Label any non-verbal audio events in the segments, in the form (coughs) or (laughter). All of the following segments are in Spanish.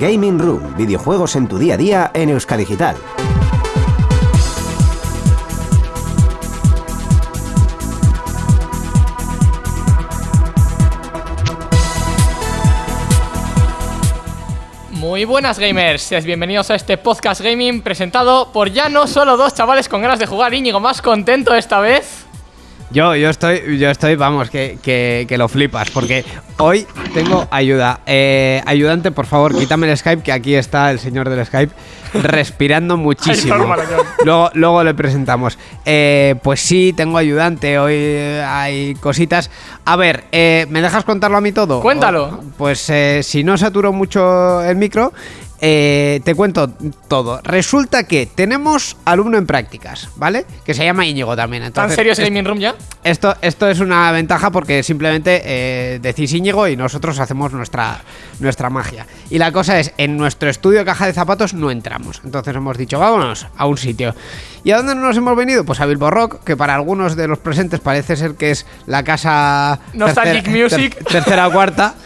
Gaming Room, videojuegos en tu día a día en Euskadigital. Muy buenas gamers, bienvenidos a este podcast gaming presentado por ya no solo dos chavales con ganas de jugar, Íñigo más contento esta vez. Yo, yo estoy, yo estoy, vamos, que, que, que lo flipas, porque hoy tengo ayuda. Eh, ayudante, por favor, quítame el Skype, que aquí está el señor del Skype respirando (laughs) muchísimo. Luego, luego le presentamos. Eh, pues sí, tengo ayudante, hoy eh, hay cositas. A ver, eh, ¿me dejas contarlo a mí todo? Cuéntalo. O- pues eh, si no saturo mucho el micro, eh, te cuento todo. Resulta que tenemos alumno en prácticas, ¿vale? Que se llama Íñigo también. ¿Tan Entonces, serio es Gaming Room ya? esto, esto es una ventaja porque simplemente eh, decís Íñigo y nosotros hacemos nuestra, nuestra magia. Y la cosa es, en nuestro estudio de caja de zapatos no entramos. Entonces hemos dicho, vámonos a un sitio. ¿Y a dónde nos hemos venido? Pues a Bilbo Rock, que para algunos de los presentes parece ser que es la casa... Nostalgic Music. ter- tercera o cuarta. (laughs)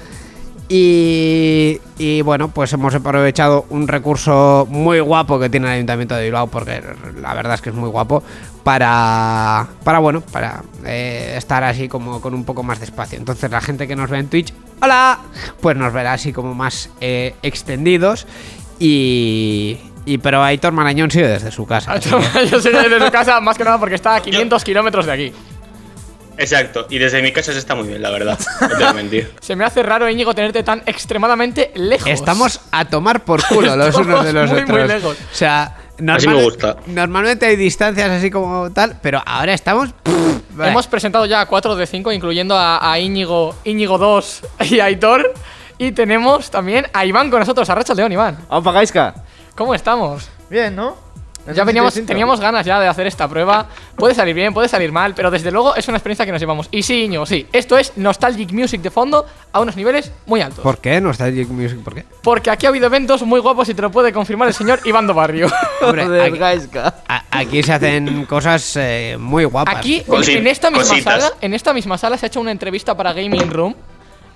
Y, y bueno, pues hemos aprovechado un recurso muy guapo que tiene el Ayuntamiento de Bilbao, porque la verdad es que es muy guapo, para, para bueno, para eh, estar así como con un poco más de espacio. Entonces la gente que nos ve en Twitch, hola, pues nos verá así como más eh, extendidos y... y pero Aitor Marañón sigue desde su casa. que- Yo sé desde su casa más que nada porque está a 500 kilómetros de aquí. Exacto, y desde mi casa se está muy bien, la verdad. (laughs) No te voy a mentir. Se me hace raro, Íñigo, tenerte tan extremadamente lejos. Estamos a tomar por culo (laughs) los unos de los muy, otros. muy lejos. O sea, Así me gusta. normalmente hay distancias así como tal, pero ahora estamos. Vale. Hemos presentado ya a 4 de 5, incluyendo a, a Íñigo, Íñigo 2 y a Aitor. Y tenemos también a Iván con nosotros, a Racha León, Iván. Aupa Gaiska. ¿Cómo estamos? Bien, ¿no? Ya veníamos, teníamos ganas ya de hacer esta prueba. Puede salir bien, puede salir mal, pero desde luego es una experiencia que nos llevamos. Y sí, Íñigo, sí. Esto es Nostalgic Music de fondo a unos niveles muy altos. ¿Por qué? Nostalgic Music, ¿por qué? Porque aquí ha habido eventos muy guapos y te lo puede confirmar el señor Iván do Barrio. (laughs) Hombre, aquí, Gaiska. a- aquí se hacen cosas eh, muy guapas. Aquí, en, esta misma cositas. sala, en esta misma sala se ha hecho una entrevista para Gaming Room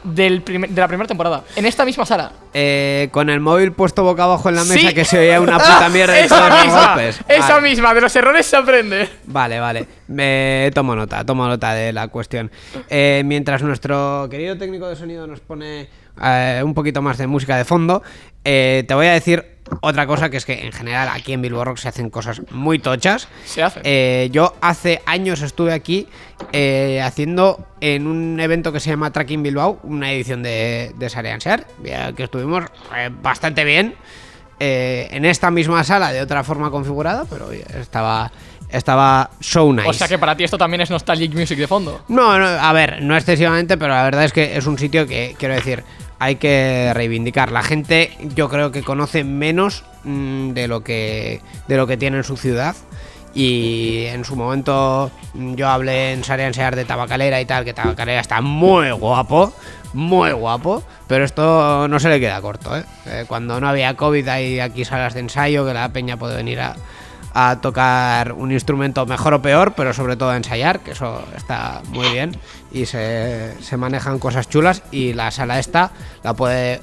del primer- de la primera temporada. En esta misma sala. Eh, con el móvil puesto boca abajo en la mesa Sí. que se oía una (laughs) puta mierda de esa todos los misma, golpes. esa Vale. misma, de los errores se aprende. Vale, vale. Me tomo nota, tomo nota de la cuestión. Eh, mientras nuestro querido técnico de sonido nos pone eh, un poquito más de música de fondo, eh, te voy a decir otra cosa que es que en general aquí en Bilbo Rock se hacen cosas muy tochas. Se hacen. Eh, yo hace años estuve aquí eh, haciendo en un evento que se llama Tracking Bilbao, una edición de, de que estuvimos eh, bastante bien. eh, en esta misma sala de otra forma configurada, pero estaba, estaba so nice. O sea que para ti esto también es Nostalgic Music de fondo. No, no, a ver, no excesivamente, pero la verdad es que es un sitio que, quiero decir, hay que reivindicar. La gente, yo creo que conoce menos mm, de lo que de lo que tiene en su ciudad. Y en su momento mm, yo hablé en Sarean Sear de Tabacalera y tal, que Tabacalera está muy guapo, muy guapo, pero esto no se le queda corto, ¿eh? Eh, Cuando no había COVID hay aquí salas de ensayo que la peña puede venir a, a tocar un instrumento mejor o peor, pero sobre todo a ensayar, que eso está muy bien. Y se, se manejan cosas chulas y la sala esta la puede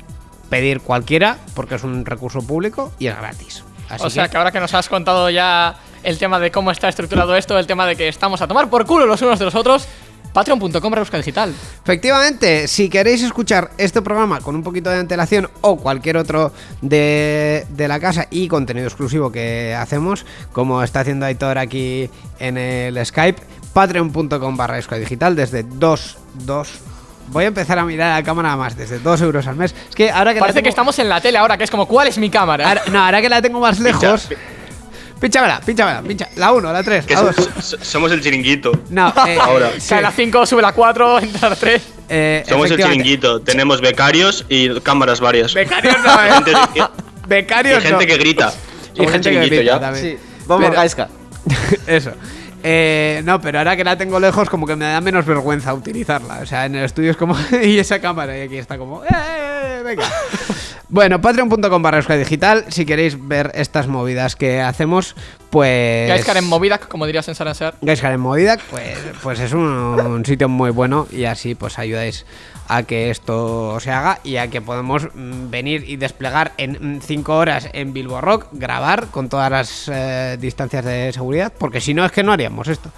pedir cualquiera porque es un recurso público y es gratis. Así o sea que ahora que nos has contado ya el tema de cómo está estructurado esto, el tema de que estamos a tomar por culo los unos de los otros, patreon.com Rebusca Digital. Efectivamente, si queréis escuchar este programa con un poquito de antelación o cualquier otro de, de la casa y contenido exclusivo que hacemos, como está haciendo Aitor aquí en el Skype, patreon.com barra digital desde 2, 2... Voy a empezar a mirar a la cámara más, desde 2 euros al mes. Es que ahora que Parece que tengo- estamos en la tele ahora, que es como, ¿cuál es mi cámara? ahora- no, ahora que la tengo más lejos... Pínchamela, pínchamela, pincha. La 1, la 3, Que la so- 2. so- somos el chiringuito. No, (laughs) eh, Ahora. sí, Cae la 5, sube la 4, (laughs) entra la 3. eh, Somos el chiringuito. Tenemos becarios y cámaras varias. Becarios (laughs) no, eh. Gente, y- y Becarios gente no. que grita. Y Somos el gente que chiringuito grita ya. Sí. Vamos, Pero- Gaiska. Eso. Eh, no, pero ahora que la tengo lejos, como que me da menos vergüenza utilizarla. O sea, en el estudio es como. (laughs) y esa cámara, y aquí está como. ¡Eh! Venga. Bueno, patreon.com barra Digital, si queréis ver estas movidas que hacemos, pues... Gaiscar en Movidac, como dirías en Saransear. Gaiscar en Movidac, pues, pues es un, un sitio muy bueno y así pues ayudáis a que esto se haga y a que podamos mm, venir y desplegar en 5 horas en Bilbo Rock, grabar con todas las eh, distancias de seguridad, porque si no es que no haríamos esto.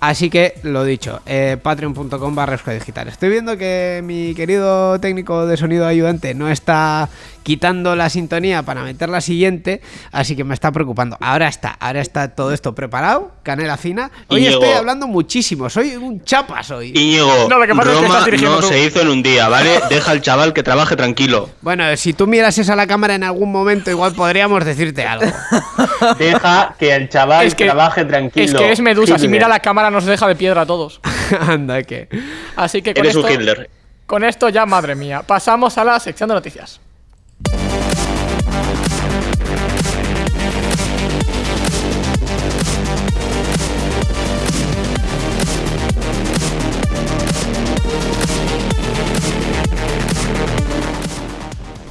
Así que, lo dicho, eh, patreon.com barra Digital. Estoy viendo que mi querido técnico de sonido ayudante no está quitando la sintonía para meter la siguiente, así que me está preocupando. Ahora está, ahora está todo esto preparado, canela fina. Hoy Íñigo. estoy hablando muchísimo, soy un chapas hoy. Íñigo, No, lo que pasa es que Roma estás dirigiendo no tú. se hizo en un día, ¿vale? (laughs) Deja al chaval que trabaje tranquilo. Bueno, si tú miras a la cámara en algún momento, igual podríamos decirte algo. Deja que el chaval Es que- trabaje tranquilo. Es que es Medusa, si mira la cámara nos deja de piedra a todos. (laughs) Anda, que. Así que con Eres esto, un Hitler. con esto ya, madre mía, pasamos a la sección de noticias.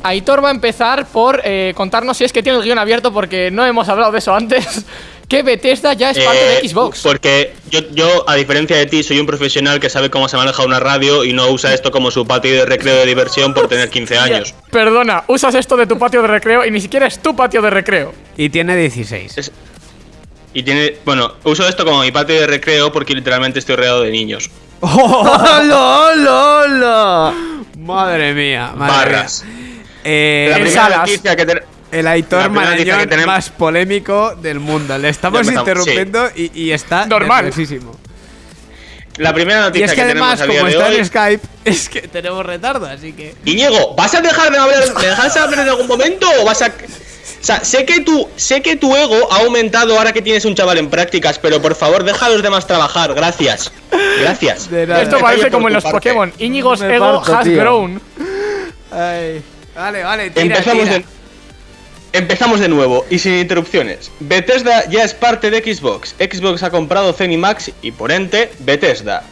Aitor va a empezar por eh, contarnos si es que tiene el guion abierto porque no hemos hablado de eso antes. Que Bethesda ya es parte Eh, de Xbox. Porque yo, yo, a diferencia de ti, soy un profesional que sabe cómo se maneja una radio y no usa esto como su patio de recreo de diversión por tener 15 (laughs) años. Perdona, usas esto de tu patio de recreo y ni siquiera es tu patio de recreo. Y tiene 16. Es- Y tiene. Bueno, uso esto como mi patio de recreo porque literalmente estoy rodeado de niños. (laughs) ¡Hola, hola, hola! Madre mía, madre Barras. mía. Eh, La primera salas. noticia que te- el Aitor Marañón tenemos- más polémico del mundo. Le estamos interrumpiendo y, y está Normal. nerviosísimo. La primera Y noticia es que que además, tenemos a como está hoy. en Skype, es que tenemos retardo, así que. Iñigo, ¿vas a dejar de hablar, ¿me dejas de hablar en algún momento o vas a.? O sea, sé que, tu, sé que tu ego ha aumentado ahora que tienes un chaval en prácticas, pero por favor, deja a los demás trabajar. Gracias. Gracias. Esto parece como en los parte. Pokémon. Íñigo's Me ego parto, has tío. grown. Ay. Vale, vale, tira, Empezamos tira. de, empezamos de nuevo y sin interrupciones. Bethesda ya es parte de Xbox. Xbox ha comprado Zenimax y por ente Bethesda.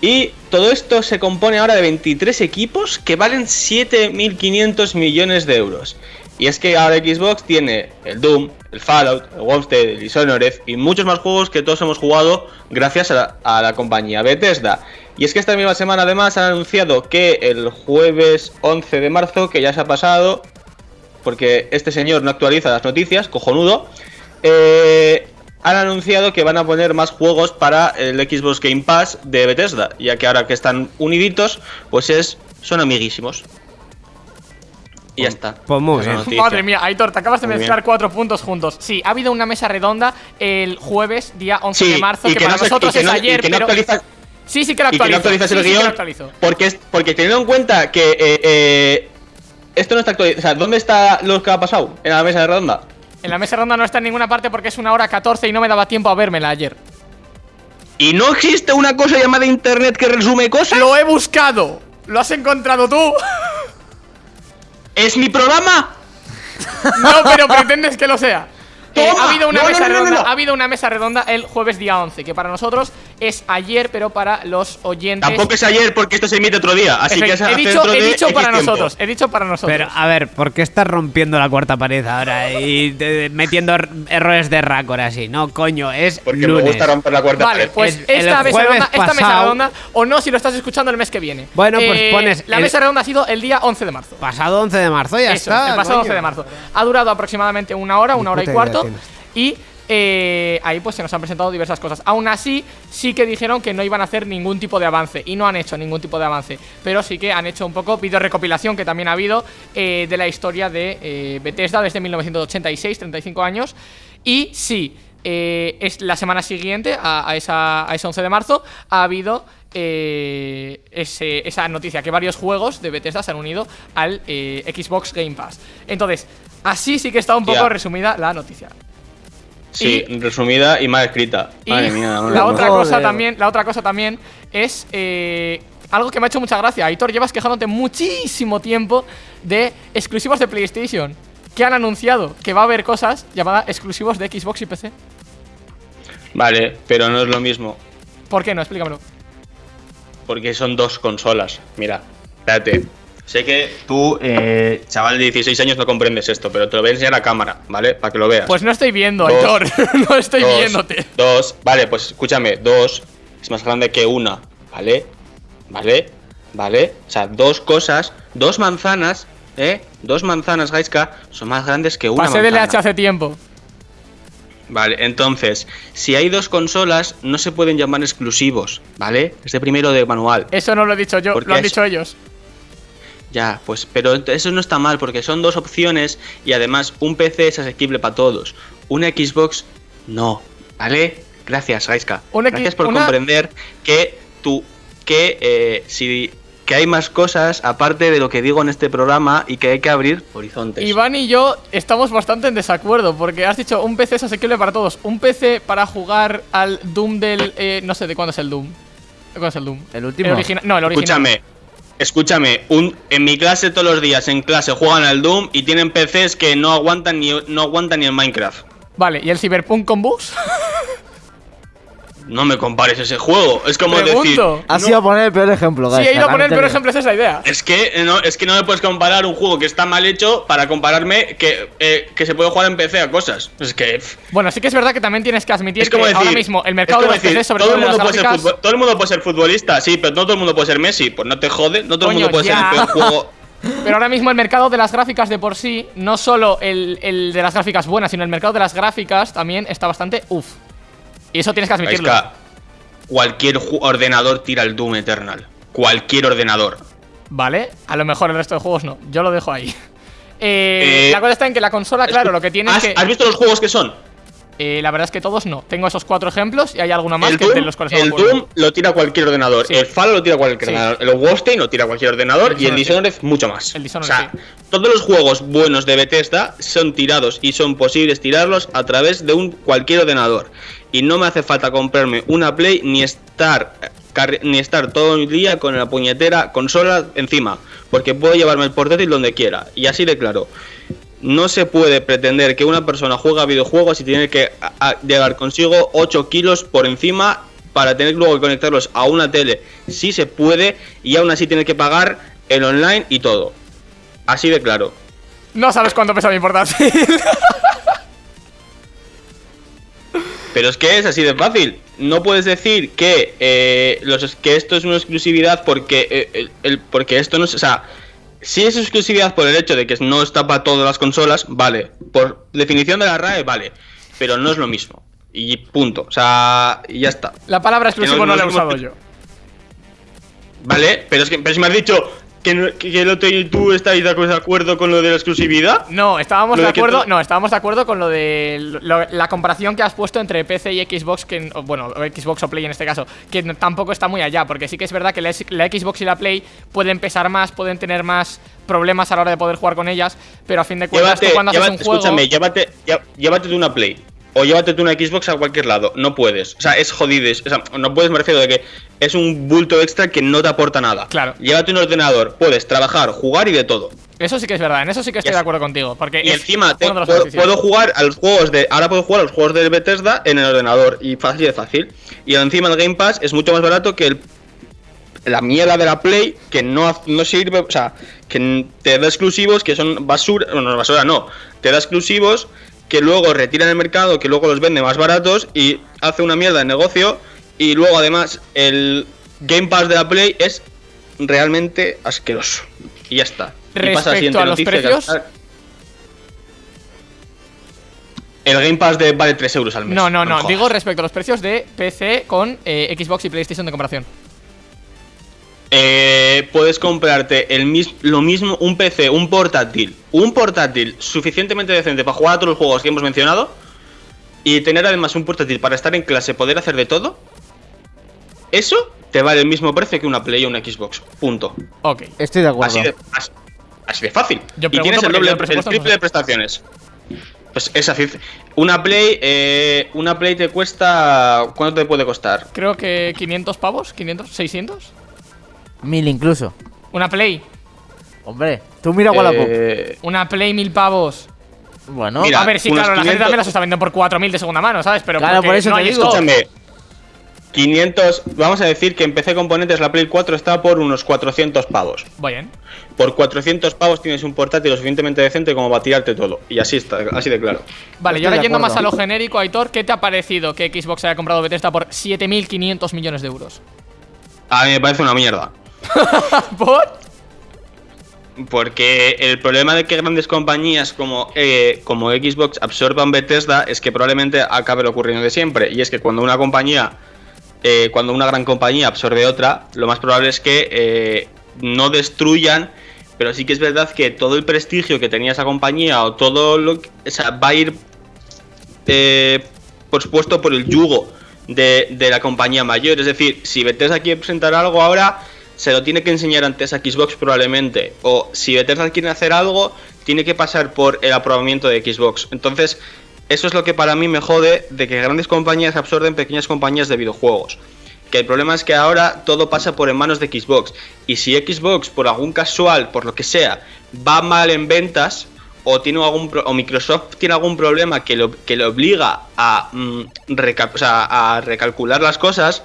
Y todo esto se compone ahora de 23 equipos que valen 7.500 millones de euros. Y es que ahora Xbox tiene el Doom, el Fallout, el Wolfenstein, el Dishonored y muchos más juegos que todos hemos jugado gracias a la, a la compañía Bethesda. Y es que esta misma semana además han anunciado que el jueves 11 de marzo, que ya se ha pasado, porque este señor no actualiza las noticias, cojonudo, eh, han anunciado que van a poner más juegos para el Xbox Game Pass de Bethesda, ya que ahora que están uniditos, pues es son amiguísimos. Y ya está. pues muy bien. Madre mía, Aitor, te acabas de Muy mezclar bien. cuatro puntos juntos. Sí, ha habido una mesa redonda el jueves, día 11 de Sí, marzo, y que, para no nosotros y que es no- y ayer, que no pero... actualiza- Sí, sí que lo y que no actualizo. actualizas sí, el sí que lo guion actualizo. porque porque teniendo en cuenta que eh, eh, esto no está actualizado, o sea, ¿dónde está lo que ha pasado en la mesa de redonda? En la mesa redonda no está en ninguna parte porque es una hora 14 y no me daba tiempo a vérmela ayer. ¿Y no existe una cosa llamada internet que resume cosas? ¡Lo he buscado! ¿Lo has encontrado tú? ¿Es mi programa? (laughs) No, pero pretendes que lo sea. Eh, ha habido una No, mesa no, no, redonda, no. ha habido una mesa redonda el jueves día 11, que para nosotros es ayer, pero para los oyentes Tampoco es ayer porque esto se emite otro día, así que es he dicho, he dicho para tiempo. nosotros, he dicho para nosotros. Pero, a ver, ¿por qué estás rompiendo la cuarta pared ahora y de- metiendo er- errores de racor así? No, coño, es Porque lunes. me gusta romper la cuarta Vale, pared. pues Es- esta, mesa redonda, esta mesa redonda, o no si lo estás escuchando el mes que viene. Eh, Bueno, pues pones La el- mesa redonda ha sido el día 11 de marzo. Pasado 11 de marzo, ya Eso, está. el pasado coño. 11 de marzo. Ha durado aproximadamente una hora, una hora y cuarto. Y eh, ahí pues se nos han presentado diversas cosas. Aún así, sí que dijeron que no iban a hacer ningún tipo de avance. Y no han hecho ningún tipo de avance. Pero sí que han hecho un poco video recopilación que también ha habido eh, de la historia de eh, Bethesda desde 1986, 35 años. Y sí, es la semana siguiente a, a esa, a ese 11 de marzo ha habido eh, ese- esa noticia que varios juegos de Bethesda se han unido al eh, Xbox Game Pass. Entonces, así sí que está un poco resumida la noticia. Sí, resumida y mal escrita. Y Madre mía, (laughs) madre la otra cosa Joder. también, la otra cosa también es eh, algo que me ha hecho mucha gracia. Aitor, llevas quejándote muchísimo tiempo de exclusivos de PlayStation. Que han anunciado que va a haber cosas llamadas exclusivos de Xbox y PC. Vale, pero no es lo mismo. ¿Por qué no? Explícamelo. Porque son dos consolas. Mira, espérate. Sé que tú, eh, chaval de 16 años, no comprendes esto, pero te lo voy a enseñar a cámara, ¿vale? Para que lo veas. Pues no estoy viendo, Dos. Aitor. (laughs) no estoy Dos, viéndote. Dos, vale, pues escúchame, dos es más grande que una, ¿vale? ¿Vale? ¿Vale? O sea, dos cosas, dos manzanas, ¿eh? Dos manzanas, Gaiska, son más grandes que una Pasé de. LH hace tiempo. Vale, entonces, si hay dos consolas, no se pueden llamar exclusivos, ¿vale? Es de primero de manual. Eso no lo he dicho yo, lo han dicho ellos. Ya, pues, pero eso no está mal porque son dos opciones y además un PC es asequible para todos. Una Xbox, no, ¿vale? Gracias, X- Gracias por una- comprender que tú, que eh, si que hay más cosas aparte de lo que digo en este programa y que hay que abrir horizontes. Iván y yo estamos bastante en desacuerdo porque has dicho un PC es asequible para todos. Un PC para jugar al Doom del. eh, no sé de cuándo es el Doom. ¿De cuándo es el Doom? ¿El último? El original. No, el original. Escúchame, escúchame, un, en mi clase todos los días en clase juegan al Doom y tienen PCs que no aguantan ni no aguantan ni el Minecraft. Vale, ¿y el Cyberpunk con bugs? (laughs) No me compares ese juego. Es como decir. Pregunto. Has no- ido a poner el peor ejemplo, Sí, guys, he ido a poner el peor ejemplo, esa es la idea. Es que no, es que no me puedes comparar un juego que está mal hecho para compararme que, eh, que se puede jugar en PC a cosas. Es que Bueno, sí que es verdad que también tienes que admitir es como que decir, ahora mismo el mercado de los decir, PCs, sobre todo todo el mundo puede ser gráficas, todo el mundo puede ser futbolista, sí, pero no todo el mundo puede ser Messi. Pues no te jode, no todo el mundo puede ya. ser el peor juego. (laughs) Pero ahora mismo el mercado de las gráficas de por sí, no solo el, el de las gráficas buenas, sino el mercado de las gráficas también está bastante uff. Y eso tienes que admitirlo. Cualquier ordenador tira el Doom Eternal. Cualquier ordenador. Vale, a lo mejor el resto de juegos no. Yo lo dejo ahí. (laughs) Eh, Eh, la cosa está en que la consola, claro, lo que tiene es ¿Has, que. has visto los juegos que son? eh, la verdad es que todos no. Tengo esos cuatro ejemplos y hay alguna más el que Doom, de los cuales el. Doom lo tira cualquier ordenador. Sí. El Fallout lo tira cualquier Sí. ordenador. El Wolfenstein lo tira cualquier ordenador. El y el Dishonored, Dishonored mucho más. El Dishonored, o sea, sí. todos los juegos buenos de Bethesda son tirados y son posibles tirarlos a través de un cualquier ordenador. Y no me hace falta comprarme una Play ni estar ni estar todo el día con la puñetera consola encima, porque puedo llevarme el portátil donde quiera. Y así de claro. No se puede pretender que una persona juega videojuegos y tiene que llevar consigo 8 kilos por encima para tener luego que conectarlos a una tele. Sí se puede y aún así tiene que pagar el online y todo. Así de claro. No sabes cuánto pesa mi portátil. (laughs) Pero es que es así de fácil. No puedes decir que, eh, los, que esto es una exclusividad porque, eh, el, el- porque esto no es... O sea, si es exclusividad por el hecho de que no está para todas las consolas, vale. Por definición de la RAE, vale. Pero no es lo mismo. Y punto. O sea, y ya está. la palabra exclusivo no, no- la he usado yo. ¿Vale? Pero es que pero si me has dicho que, no- que, que no te- tú estáis de acuerdo con lo de la exclusividad. No, estábamos de de acuerdo. No, estábamos de acuerdo con lo de lo- la comparación que has puesto entre PC y Xbox, que bueno, Xbox o Play en este caso, que no- tampoco está muy allá, porque sí que es verdad que la, Xbox y la Play pueden pesar más, pueden tener más problemas a la hora de poder jugar con ellas, pero a fin de cuentas Llévate, tú cuando haces un juego, escúchame, llévate, llé- llévate una Play. O llévate una Xbox a cualquier lado. No puedes. O sea, es jodido. es- O sea, no puedes, me refiero de que es un bulto extra que no te aporta nada. Claro. Llévate un ordenador. Puedes trabajar, jugar y de todo. eso sí que es verdad, en eso sí que estoy de acuerdo contigo, porque Y encima te- puedo, puedo jugar a los juegos de. Ahora puedo jugar a los juegos de Bethesda en el ordenador. Y fácil de fácil. Y encima el Game Pass es mucho más barato que el. La mierda de la Play que no, no sirve, o sea, que te da exclusivos que son basura, bueno, basura no, te da exclusivos que luego retiran el mercado, que luego los vende más baratos y hace una mierda de negocio y luego además el Game Pass de la Play es realmente asqueroso. Y ya está. Y pasa Respecto siguiente a los que precios- El Game Pass de vale 3 euros al mes. No, no, no, digo respecto a los precios de PC con eh, Xbox y PlayStation de comparación. Eh, puedes comprarte el mis- lo mismo, un PC, un portátil, un portátil suficientemente decente para jugar a todos los juegos que hemos mencionado y tener además un portátil para estar en clase, poder hacer de todo. Eso te vale el mismo precio que una Play o una Xbox. Punto. Ok. Estoy de acuerdo. Así de, así, así de fácil. Yo y tienes el doble, yo el el presupuesto no triple sé. de prestaciones. Pues es así. Una Play, eh, una Play te cuesta, ¿cuánto te puede costar? Creo que 500 pavos, 500, 600. Mil incluso. Una Play, Hombre, tú mira Wallapop. Eh, una Play mil pavos. Bueno, mira, a ver, sí, claro, la gente 500 también las está vendiendo por 4000 de segunda mano, ¿sabes? Pero Claro, por eso no te hay digo. Escúchame. 500, vamos a decir que en PC Componentes la Play 4 está por unos 400 pavos. Bien. Por 400 pavos tienes un portátil lo suficientemente decente como para tirarte todo. Y así está, así de claro. Vale, y Estoy ahora de yendo más a lo genérico, Aitor, ¿qué te ha parecido que Xbox haya comprado Bethesda por 7.500 millones de euros? A mí me parece una mierda. (laughs) ¿Por? Porque el problema de que grandes compañías como, eh, como Xbox absorban Bethesda es que probablemente acabe lo ocurriendo de siempre. Y es que cuando una compañía, eh, cuando una gran compañía absorbe otra, lo más probable es que eh, no destruyan, pero sí que es verdad que todo el prestigio que tenía esa compañía o todo lo que, o sea, va a ir, por supuesto, por el yugo de, de la compañía mayor. Es decir, si Bethesda quiere presentar algo ahora, se lo tiene que enseñar antes a Xbox probablemente. O si Bethesda quiere hacer algo, tiene que pasar por el aprobamiento de Xbox. Entonces, eso es lo que para mí me jode de que grandes compañías absorben pequeñas compañías de videojuegos. Que el problema es que ahora todo pasa por en manos de Xbox. Y si Xbox, por algún casual, por lo que sea, va mal en ventas, o, tiene algún o Microsoft tiene algún problema que, lo, que le obliga a, mm, recalcular las cosas,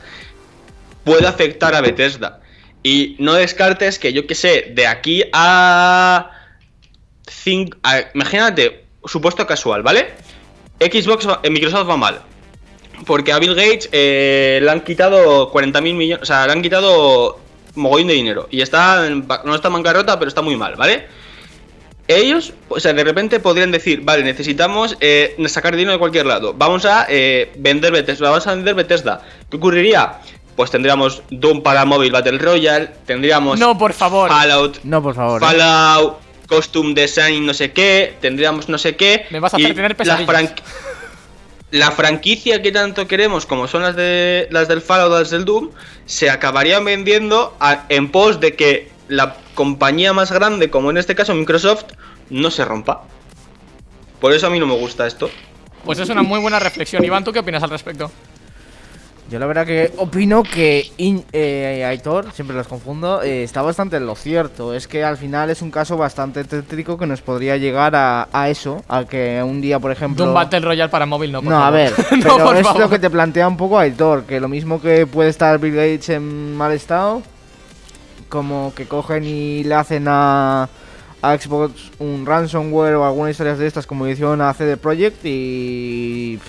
puede afectar a Bethesda. Y no descartes que yo que sé, de aquí a, cinco, imagínate, supuesto casual, ¿vale? Xbox, va- eh, Microsoft va mal. Porque a Bill Gates eh, le han quitado 40 mil millones, o sea, le han quitado mogollón de dinero. Y está, en no está en bancarrota, pero está muy mal, ¿vale? Ellos, o sea, de repente podrían decir, vale, necesitamos eh, sacar dinero de cualquier lado. Vamos a vender Bethesda, vamos a vender Bethesda. ¿Qué ocurriría? Pues tendríamos Doom para móvil Battle Royale, tendríamos No, por favor. Fallout, No, por favor. ¿eh? Fallout, Costume Design, no sé qué, tendríamos no sé qué. Me vas a hacer tener la, pesadillas. la franquicia que tanto queremos, como son las de las del Fallout o las del Doom, se acabarían vendiendo a- en pos de que la compañía más grande, como en este caso Microsoft, no se rompa. Por eso a mí no me gusta esto. Pues es una muy buena reflexión. Iván, ¿tú qué opinas al respecto? Yo la verdad que opino que In- eh, Aitor, siempre los confundo, eh, está bastante en lo cierto. Es que al final es un caso bastante tétrico que nos podría llegar a, a eso, a que un día, por ejemplo... De un Battle Royale para móvil, no, por No, a ver, (laughs) no, pero es favor. lo que te plantea un poco Aitor, que lo mismo que puede estar Bill Gates en mal estado, como que cogen y le hacen a, a Xbox un ransomware o alguna historia de estas como hicieron a CD Projekt y,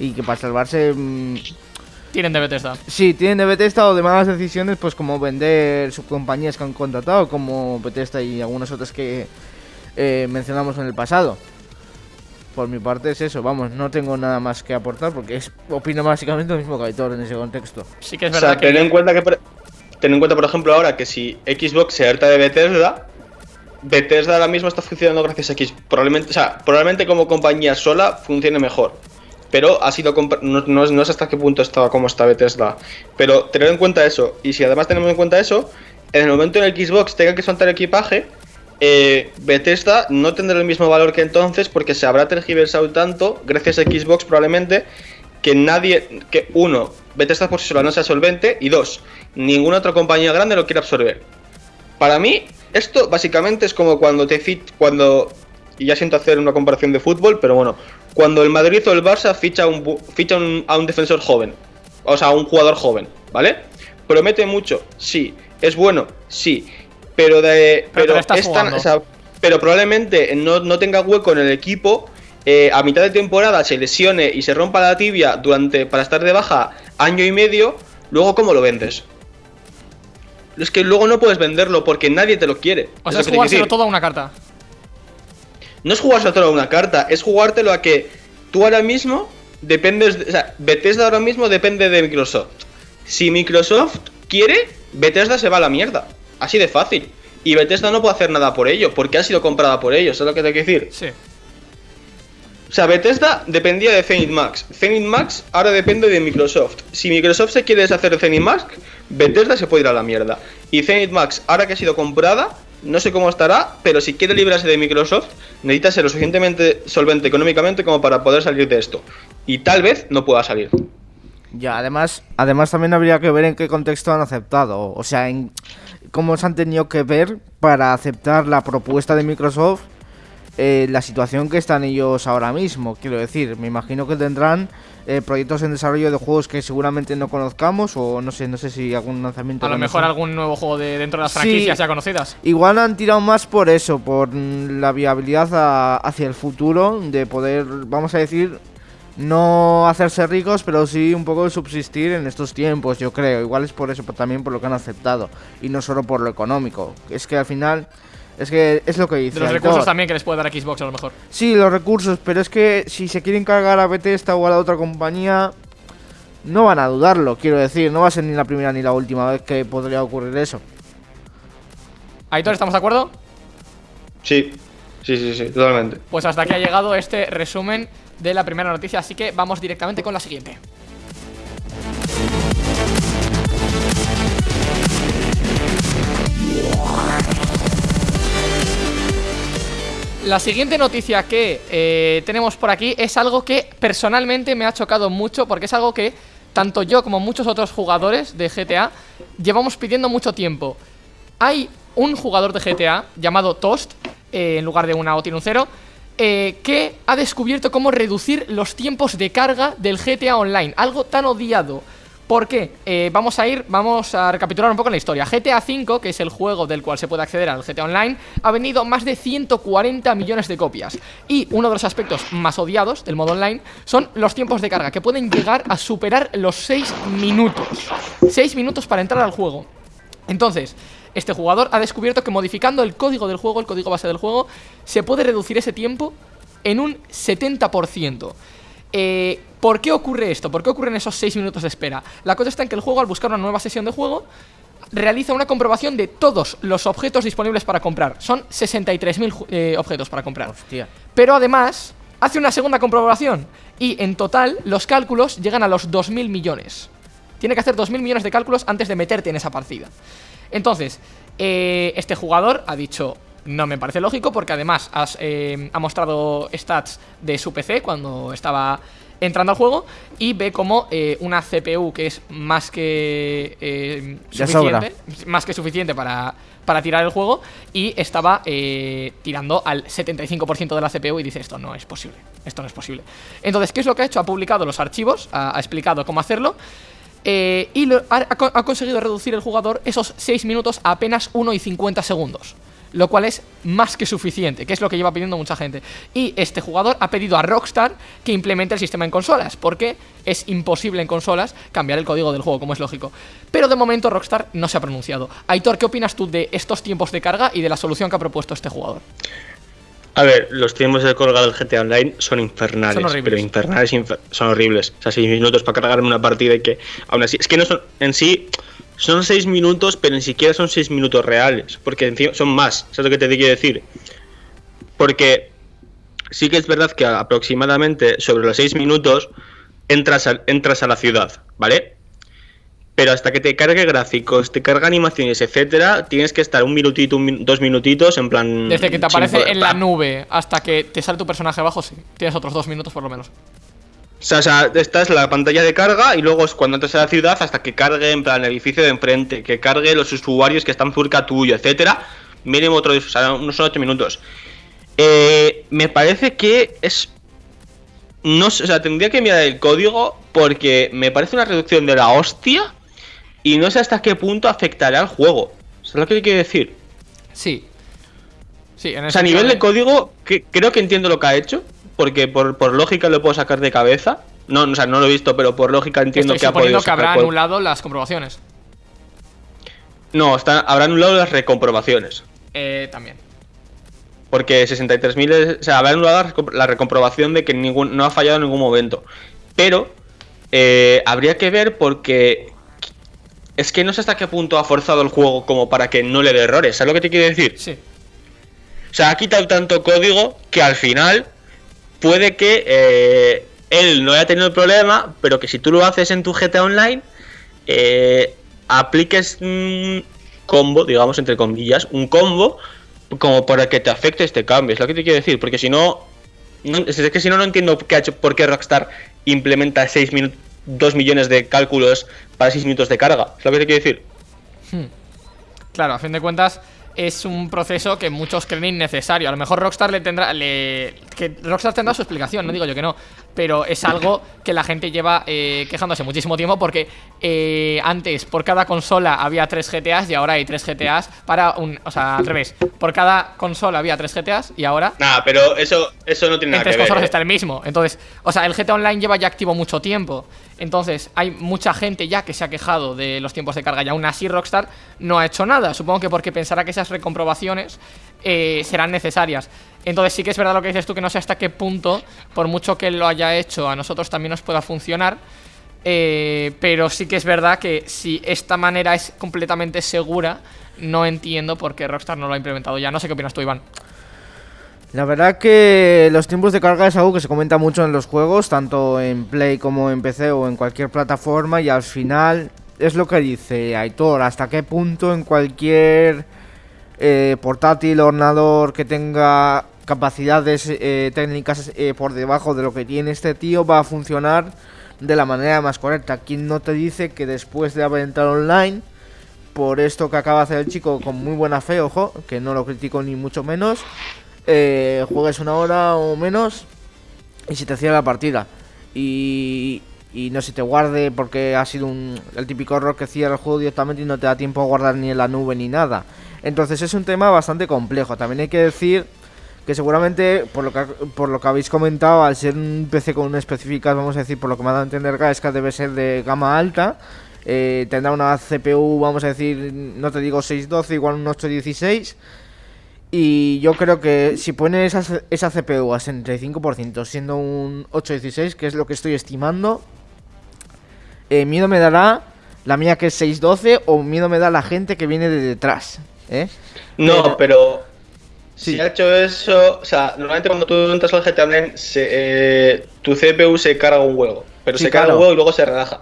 y que para salvarse... Tienen de Bethesda. Sí, tienen de Bethesda o de malas decisiones, pues como vender subcompañías que han contratado, como Bethesda y algunas otras que eh, mencionamos en el pasado. Por mi parte es eso, vamos, no tengo nada más que aportar porque es, opino básicamente lo mismo que Aitor en ese contexto. Sí que es O verdad sea, ten en cuenta que por- ten en cuenta, por ejemplo, ahora que si Xbox se harta de Bethesda, Bethesda ahora mismo está funcionando gracias a X. Probablemente, o sea, probablemente como compañía sola funcione mejor. Pero ha sido no, no no hasta qué punto estaba como está Bethesda. Pero tener en cuenta eso. Y si además tenemos en cuenta eso, en el momento en el Xbox tenga que soltar equipaje, eh, Bethesda no tendrá el mismo valor que entonces porque se habrá tergiversado tanto, gracias a Xbox probablemente, que nadie, que uno, Bethesda por sí sola no sea solvente, y dos, ninguna otra compañía grande lo quiere absorber. Para mí, esto básicamente es como cuando te fit, cuando, y ya siento hacer una comparación de fútbol, pero bueno, cuando el Madrid o el Barça ficha, un, ficha un- a un defensor joven, o sea, a un jugador joven, ¿vale? Promete mucho, sí, es bueno, sí, pero de, Pero es tan- jugando. o sea, pero probablemente no, no tenga hueco en el equipo. eh, a mitad de temporada se lesione y se rompa la tibia durante para estar de baja año y medio, luego cómo lo vendes. Es que luego no puedes venderlo porque nadie te lo quiere. O sea, es jugárselo todo a una carta. No es jugárselo a una carta, es jugártelo a que tú ahora mismo dependes. de- o sea, Bethesda ahora mismo depende de Microsoft. Si Microsoft quiere, Bethesda se va a la mierda. Así de fácil. Y Bethesda no puede hacer nada por ello, porque ha sido comprada por ellos, ¿sabes lo que te quiero decir? Sí. O sea, Bethesda dependía de Zenith Max. Zenith Max ahora depende de Microsoft. Si Microsoft se quiere deshacer de Zenith Max, Bethesda se puede ir a la mierda. Y Zenith Max, ahora que ha sido comprada, no sé cómo estará, pero si quiere librarse de Microsoft, necesita ser lo suficientemente solvente económicamente como para poder salir de esto. Y tal vez no pueda salir. Ya, además, además también habría que ver en qué contexto han aceptado, o sea, en cómo se han tenido que ver para aceptar la propuesta de Microsoft, eh, la situación que están ellos ahora mismo. Quiero decir, me imagino que tendrán eh, proyectos en desarrollo de juegos que seguramente no conozcamos o no sé, no sé si algún lanzamiento. A lo mejor algún nuevo juego de dentro de las Sí. franquicias ya conocidas. Igual han tirado más por eso, por mm, la viabilidad a- hacia el futuro, de poder, vamos a decir, no hacerse ricos, pero sí un poco subsistir en estos tiempos, yo creo. Igual es por eso, pero también por lo que han aceptado, y no solo por lo económico. Es que al final, es que es lo que dice. De los recursos también que les puede dar Xbox a lo mejor. Sí, los recursos, pero es que si se quieren cargar a Bethesda o a la otra compañía, no van a dudarlo, quiero decir. No va a ser ni la primera ni la última vez que podría ocurrir eso. Aitor, ¿estamos de acuerdo? Sí, sí, sí, sí, totalmente. Pues hasta aquí ha llegado este resumen de la primera noticia, así que vamos directamente con la siguiente. La siguiente noticia que eh, tenemos por aquí es algo que personalmente me ha chocado mucho porque es algo que tanto yo como muchos otros jugadores de GTA llevamos pidiendo mucho tiempo. Hay un jugador de GTA llamado Toast, eh, en lugar de una O tiene un cero, eh, que ha descubierto cómo reducir los tiempos de carga del GTA Online, algo tan odiado. ¿Por qué? Eh, vamos a ir, vamos a recapitular un poco la historia. GTA V, que es el juego del cual se puede acceder al GTA Online, ha vendido más de 140 millones de copias. Y uno de los aspectos más odiados del modo online son los tiempos de carga, que pueden llegar a superar los 6 minutos. 6 minutos para entrar al juego. Entonces, este jugador ha descubierto que modificando el código del juego, el código base del juego, se puede reducir ese tiempo en un 70%. Eh, ¿Por qué ocurre esto? ¿Por qué ocurren esos 6 minutos de espera? La cosa está en que el juego, al buscar una nueva sesión de juego, realiza una comprobación de todos los objetos disponibles para comprar. Son 63.000 ju- eh, objetos para comprar. Hostia. Pero además, hace una segunda comprobación. Y en total, los cálculos llegan a los 2.000 millones. Tiene que hacer 2.000 millones de cálculos antes de meterte en esa partida. Entonces, eh, este jugador ha dicho, no me parece lógico porque además has, eh, ha mostrado stats de su PC cuando estaba entrando al juego y ve como eh, una CPU que es más que eh, suficiente, más que suficiente para, para tirar el juego y estaba eh, tirando al 75% de la CPU y dice esto no es posible, esto no es posible. Entonces, ¿qué es lo que ha hecho? Ha publicado los archivos, ha, ha explicado cómo hacerlo y lo- ha, ha conseguido reducir el jugador esos 6 minutos a apenas 1 y 50 segundos. Lo cual es más que suficiente, que es lo que lleva pidiendo mucha gente. Y este jugador ha pedido a Rockstar que implemente el sistema en consolas, porque es imposible en consolas cambiar el código del juego, como es lógico. Pero de momento Rockstar no se ha pronunciado. Aitor, ¿qué opinas tú de estos tiempos de carga y de la solución que ha propuesto este jugador? A ver, los tiempos de colga del GTA Online son infernales, Son horribles. pero infernales infer- son horribles. O sea, 6 minutos para cargar una partida y que aún así, es que no son en sí son 6 minutos, pero ni siquiera son 6 minutos reales, porque encima son más, ¿sabes lo que te quiero decir? Porque sí que es verdad que aproximadamente sobre los 6 minutos entras a, entras a la ciudad, ¿vale? Pero hasta que te cargue gráficos, te carga animaciones, etcétera, tienes que estar un minutito, un dos minutitos en plan. Desde que te aparece poder- en la nube hasta que te sale tu personaje abajo, sí. Tienes otros dos minutos por lo menos. O sea, o sea, esta es la pantalla de carga y luego es cuando entras a la ciudad hasta que cargue en plan el edificio de enfrente, que cargue los usuarios que están cerca tuyo, etcétera. Mínimo otro, o sea, unos 8 minutos. Eh, me parece que es. No sé, o sea, tendría que mirar el código porque me parece una reducción de la hostia y no sé hasta qué punto afectará al juego. ¿Sabes lo que quiero decir? Sí. Sí, en O sea, a nivel de código, que, creo que entiendo lo que ha hecho, porque por, por lógica lo puedo sacar de cabeza. No, o sea, no lo he visto, pero por lógica entiendo Estoy que ha podido que habrá por- anulado las comprobaciones. No, está, habrá anulado las recomprobaciones. Eh, también. Porque 63.000, es- o sea, habrá anulado la recomprobación de que ningún, no ha fallado en ningún momento. Pero eh, habría que ver porque es que no sé hasta qué punto ha forzado el juego como para que no le dé errores. ¿Sabes lo que te quiero decir? Sí. O sea, ha quitado tanto código que al final puede que eh, él no haya tenido el problema, pero que si tú lo haces en tu GTA Online, eh, apliques un combo, digamos entre comillas, un combo como para que te afecte este cambio. Es lo que te quiero decir, porque si no, es que si no, no entiendo por qué Rockstar implementa 6 minutos. 2 millones de cálculos para 6 minutos de carga. Es lo que te quiero decir. Claro, a fin de cuentas es un proceso que muchos creen innecesario. A lo mejor Rockstar le tendrá le, que Rockstar tendrá su explicación, no digo yo que no, pero es algo que la gente lleva eh, quejándose muchísimo tiempo porque eh, antes por cada consola había 3 GTAs y ahora hay 3 GTAs para un... O sea, al revés. Por cada consola había 3 GTAs y ahora... Nah, pero eso, eso no tiene En nada tres que ver. consolas ¿eh? está el mismo. Entonces, o sea, el GTA Online lleva ya activo mucho tiempo. Entonces, hay mucha gente ya que se ha quejado de los tiempos de carga y aún así Rockstar no ha hecho nada. Supongo que porque pensará que esas recomprobaciones eh, serán necesarias. Entonces sí que es verdad lo que dices tú, que no sé hasta qué punto, por mucho que lo haya hecho, a nosotros también nos pueda funcionar. Eh, pero sí que es verdad que si esta manera es completamente segura, no entiendo por qué Rockstar no lo ha implementado ya. No sé qué opinas tú, Iván. La verdad que los tiempos de carga es algo que se comenta mucho en los juegos, tanto en Play como en PC o en cualquier plataforma y al final es lo que dice Aitor, hasta qué punto en cualquier eh, portátil, ordenador que tenga capacidades eh, técnicas eh, por debajo de lo que tiene este tío va a funcionar de la manera más correcta. ¿Quién no te dice que después de haber entrado online, por esto que acaba de hacer el chico con muy buena fe, ojo, que no lo critico ni mucho menos, eh, juegues una hora o menos y se te cierra la partida. Y, y no se te guarde porque ha sido un, el típico error que cierra el juego directamente y no te da tiempo a guardar ni en la nube ni nada. Entonces es un tema bastante complejo. También hay que decir que seguramente, por lo que, por lo que habéis comentado, al ser un PC con una específicas, vamos a decir, por lo que me ha dado a entender Gaesca, debe ser de gama alta. Eh, tendrá una CPU, vamos a decir, no te digo 612, igual un 816. Y yo creo que si pones esa, esa CPU a 65%, siendo un 816, que es lo que estoy estimando, eh, miedo me dará la mía que es 612 o miedo me da la gente que viene de detrás. ¿eh? No, pero Sí. si ha hecho eso, o sea, normalmente cuando tú entras al GTA Online, se, eh, tu CPU se carga un huevo, pero Sí, se carga claro. un huevo y luego se relaja.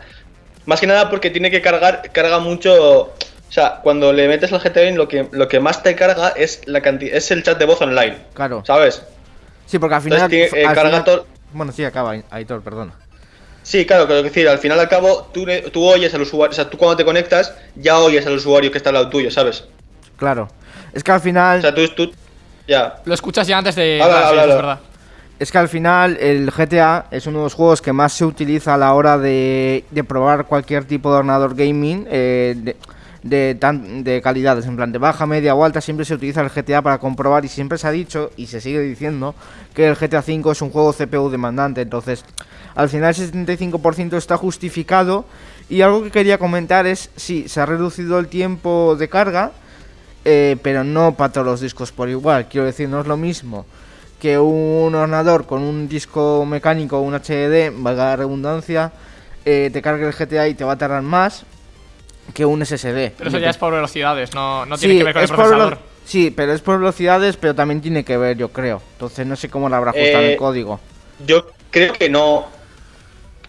Más que nada porque tiene que cargar, carga mucho, o sea, cuando le metes al GTA Online lo que, lo que más te carga es la cantidad, es el chat de voz online, Claro. ¿sabes? Sí, porque al final. Entonces tiene- eh, al carga final- todo- Bueno, sí, acaba, Aitor, perdona. Sí, claro, quiero decir, al final al cabo, tú, tú oyes al usuario, o sea, tú cuando te conectas, ya oyes al usuario que está al lado tuyo, ¿sabes? Claro. Es que al final. O sea, tú, tú ya. Lo escuchas ya antes de... Habla, Ah, sí, habla, eso es verdad. Es que al final el GTA es uno de los juegos que más se utiliza a la hora de, de probar cualquier tipo de ordenador gaming eh, de, de, tan- de calidades, en plan de baja, media o alta, siempre se utiliza el GTA para comprobar y siempre se ha dicho y se sigue diciendo que el GTA V es un juego CPU demandante, entonces al final el 75% está justificado y algo que quería comentar es, sí, se ha reducido el tiempo de carga, eh, pero no para todos los discos por igual, quiero decir, no es lo mismo que un ordenador con un disco mecánico, un HDD, valga la redundancia, eh, te cargue el GTA y te va a tardar más que un SSD. Pero eso ya es por velocidades, no, no Sí, tiene que ver con el procesador. Sí, pero es por velocidades, pero también tiene que ver, yo creo. Entonces no sé cómo lo habrá ajustado Eh, el código. Yo creo que no.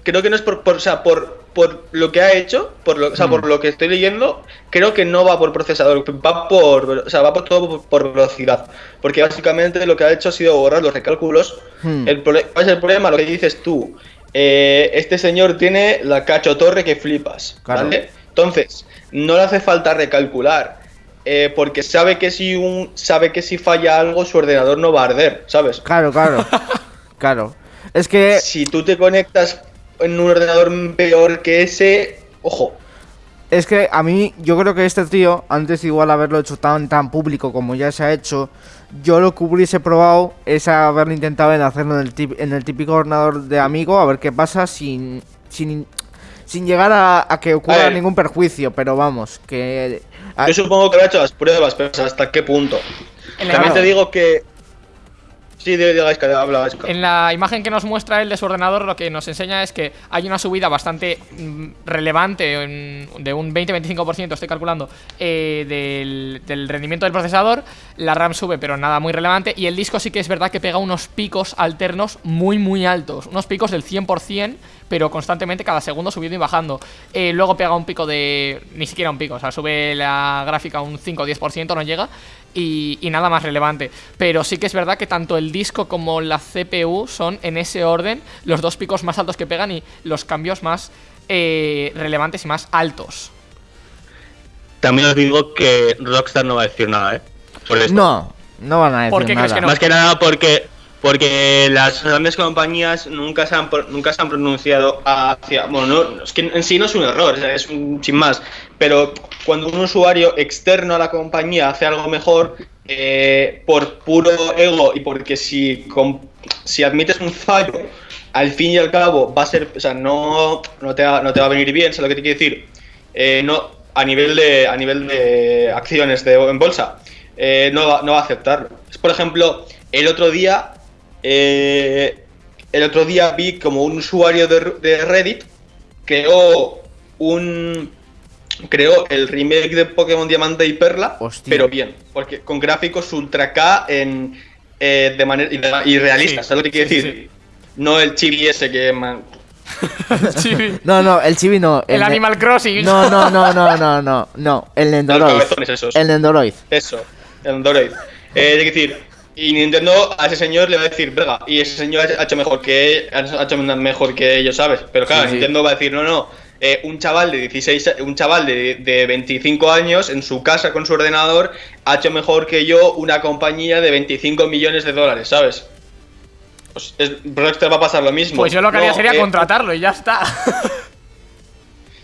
Creo que no es por, por- o sea, por, por lo que ha hecho, por lo, o sea, Mm. por lo que estoy leyendo, creo que no va por procesador, va por, o sea, va por todo por, por velocidad, porque básicamente lo que ha hecho ha sido borrar los recálculos. Hmm. El ¿Cuál es el problema? Lo que dices tú. Eh, este señor tiene la cachotorre que flipas, Claro. ¿vale? Entonces, no le hace falta recalcular. eh, porque sabe que si un sabe que si falla algo su ordenador no va a arder, ¿sabes? Claro, claro. (laughs) claro. Es que si tú te conectas en un ordenador peor que ese, ojo. Es que a mí, yo creo que este tío, antes igual haberlo hecho tan tan público como ya se ha hecho, yo lo que hubiese probado es haberlo intentado en hacerlo en el, tip- en el típico ordenador de amigo, a ver qué pasa sin sin, sin llegar a, a que ocurra ningún perjuicio, pero vamos, que... a- Yo supongo que habrá hecho las pruebas, pero hasta qué punto. También te digo que. Sí, de, de habla en la imagen que nos muestra él de su ordenador, lo que nos enseña es que hay una subida bastante mm, relevante, de un 20-25%, estoy calculando, eh, del, del rendimiento del procesador. La RAM sube, pero nada muy relevante. Y el disco sí que es verdad que pega unos picos alternos muy, muy altos. Unos picos del 100%, pero constantemente cada segundo subiendo y bajando. Eh, luego pega un pico de. ni siquiera un pico, o sea, sube la gráfica un 5 o 10%, no llega. Y, y nada más relevante. Pero sí que es verdad que tanto el disco como la CPU son en ese orden los dos picos más altos que pegan y los cambios más eh, relevantes y más altos. También os digo que Rockstar no va a decir nada, ¿eh? Por esto. No, no van a decir ¿Por qué crees nada. que no? Más que nada porque. Porque las grandes compañías nunca se han, nunca se han pronunciado hacia. Bueno, no, es que en sí no es un error, es un sin más. Pero cuando un usuario externo a la compañía hace algo mejor, eh, por puro ego y porque si, com- si admites un fallo, al fin y al cabo va a ser. O sea, no, no, te, va, no te va a venir bien, ¿sabes lo que te quiero decir? Eh, no, a nivel de, a nivel de acciones de, en bolsa, eh, no, va, no va a aceptarlo. Por ejemplo, el otro día eh, el otro día vi como un usuario de, de Reddit creó un creó el remake de Pokémon Diamante y Perla, Hostia. pero bien, porque con gráficos ultra K en eh, de manera y, realistas, Sí, ¿sabes lo que quiero sí, decir? sí. No el chibi ese que man- Chibi. (laughs) No, no, el chibi no. El Animal Crossing. No, no, no, no, no, no, no. El Nendoroid. esos. El Nendoroid. Eso, el Android. Eh, es decir, y Nintendo a ese señor le va a decir, y ese señor ha hecho mejor que ha hecho mejor que ellos, ¿sabes? Pero claro, Sí, sí. Nintendo va a decir, no, no, eh, un chaval de 16, a- un chaval de, de 25 años en su casa con su ordenador ha hecho mejor que yo una compañía de 25 millones de dólares, ¿sabes? Pues es, Rockstar va a pasar lo mismo. Pues yo lo que haría sería eh, contratarlo y ya está.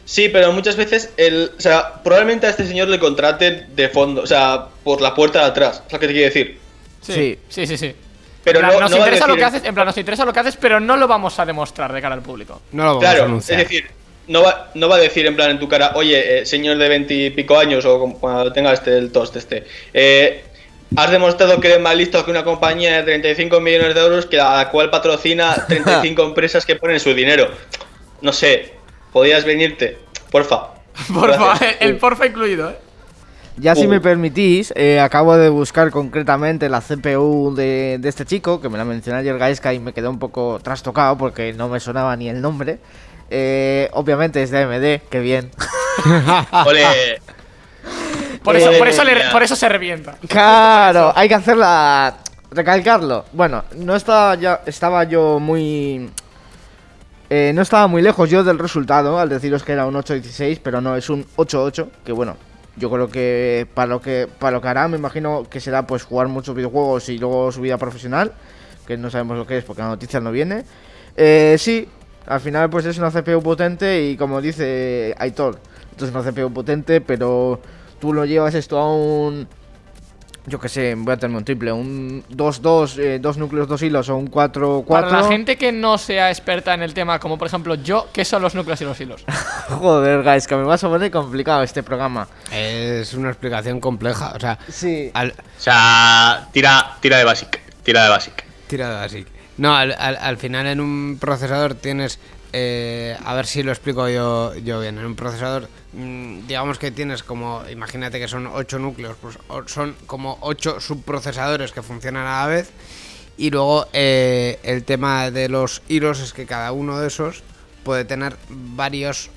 Sí, pero muchas veces el, o sea, probablemente a este señor le contraten de fondo, o sea, por la puerta de atrás, es lo que te quiero decir. Sí, sí, sí. sí. Pero plan, no- nos no a interesa lo que haces, en plan, nos interesa lo que haces, pero no lo vamos a demostrar de cara al público. No lo vamos a Claro, es anunciar. decir, no va, no va a decir en plan en tu cara, oye, eh, señor de veintipico años o como- cuando tenga este el toast este, eh, has demostrado que eres más listo que una compañía de 35 millones de euros que a la cual patrocina (laughs) 35 empresas que ponen su dinero. No sé, podías venirte, porfa. Porfa, Gracias. el porfa incluido, eh. Ya si me permitís, eh, acabo de buscar concretamente la CPU de, de este chico, que me la mencionó ayer Gaisca y me quedé un poco trastocado porque no me sonaba ni el nombre. Eh, obviamente es de AMD, que bien. (laughs) Ole, Por eso, Eh, por eso, le- ya. por eso se revienta. Claro, hay que hacerla. Recalcarlo. Bueno, no estaba ya. Estaba yo muy. eh, no estaba muy lejos yo del resultado al deciros que era un 8-16, pero no, es un 8-8. Que bueno, yo creo que para lo que para lo que hará, me imagino que será pues jugar muchos videojuegos y luego su vida profesional. Que no sabemos lo que es porque la noticia no viene. Eh, sí, al final pues es una CPU potente y como dice Aitor, esto es una CPU potente, pero tú lo llevas esto a un yo que sé, voy a tener un triple, un 2-2, eh, dos núcleos, dos hilos o un 4-4. Para la gente que no sea experta en el tema, como por ejemplo yo, ¿qué son los núcleos y los hilos? (laughs) Joder, guys, que me vas a poner complicado este programa. Es una explicación compleja. O sea, Sí. al, o sea, tira, tira de basic, tira de basic. tirado así. No, al, al- al final en un procesador tienes. Eh, a ver si lo explico yo, bien. En un procesador, mm, digamos que tienes como. Imagínate que son 8 núcleos, pues son como 8 subprocesadores que funcionan a la vez. Y luego eh, el tema de los hilos es que cada uno de esos puede tener varios.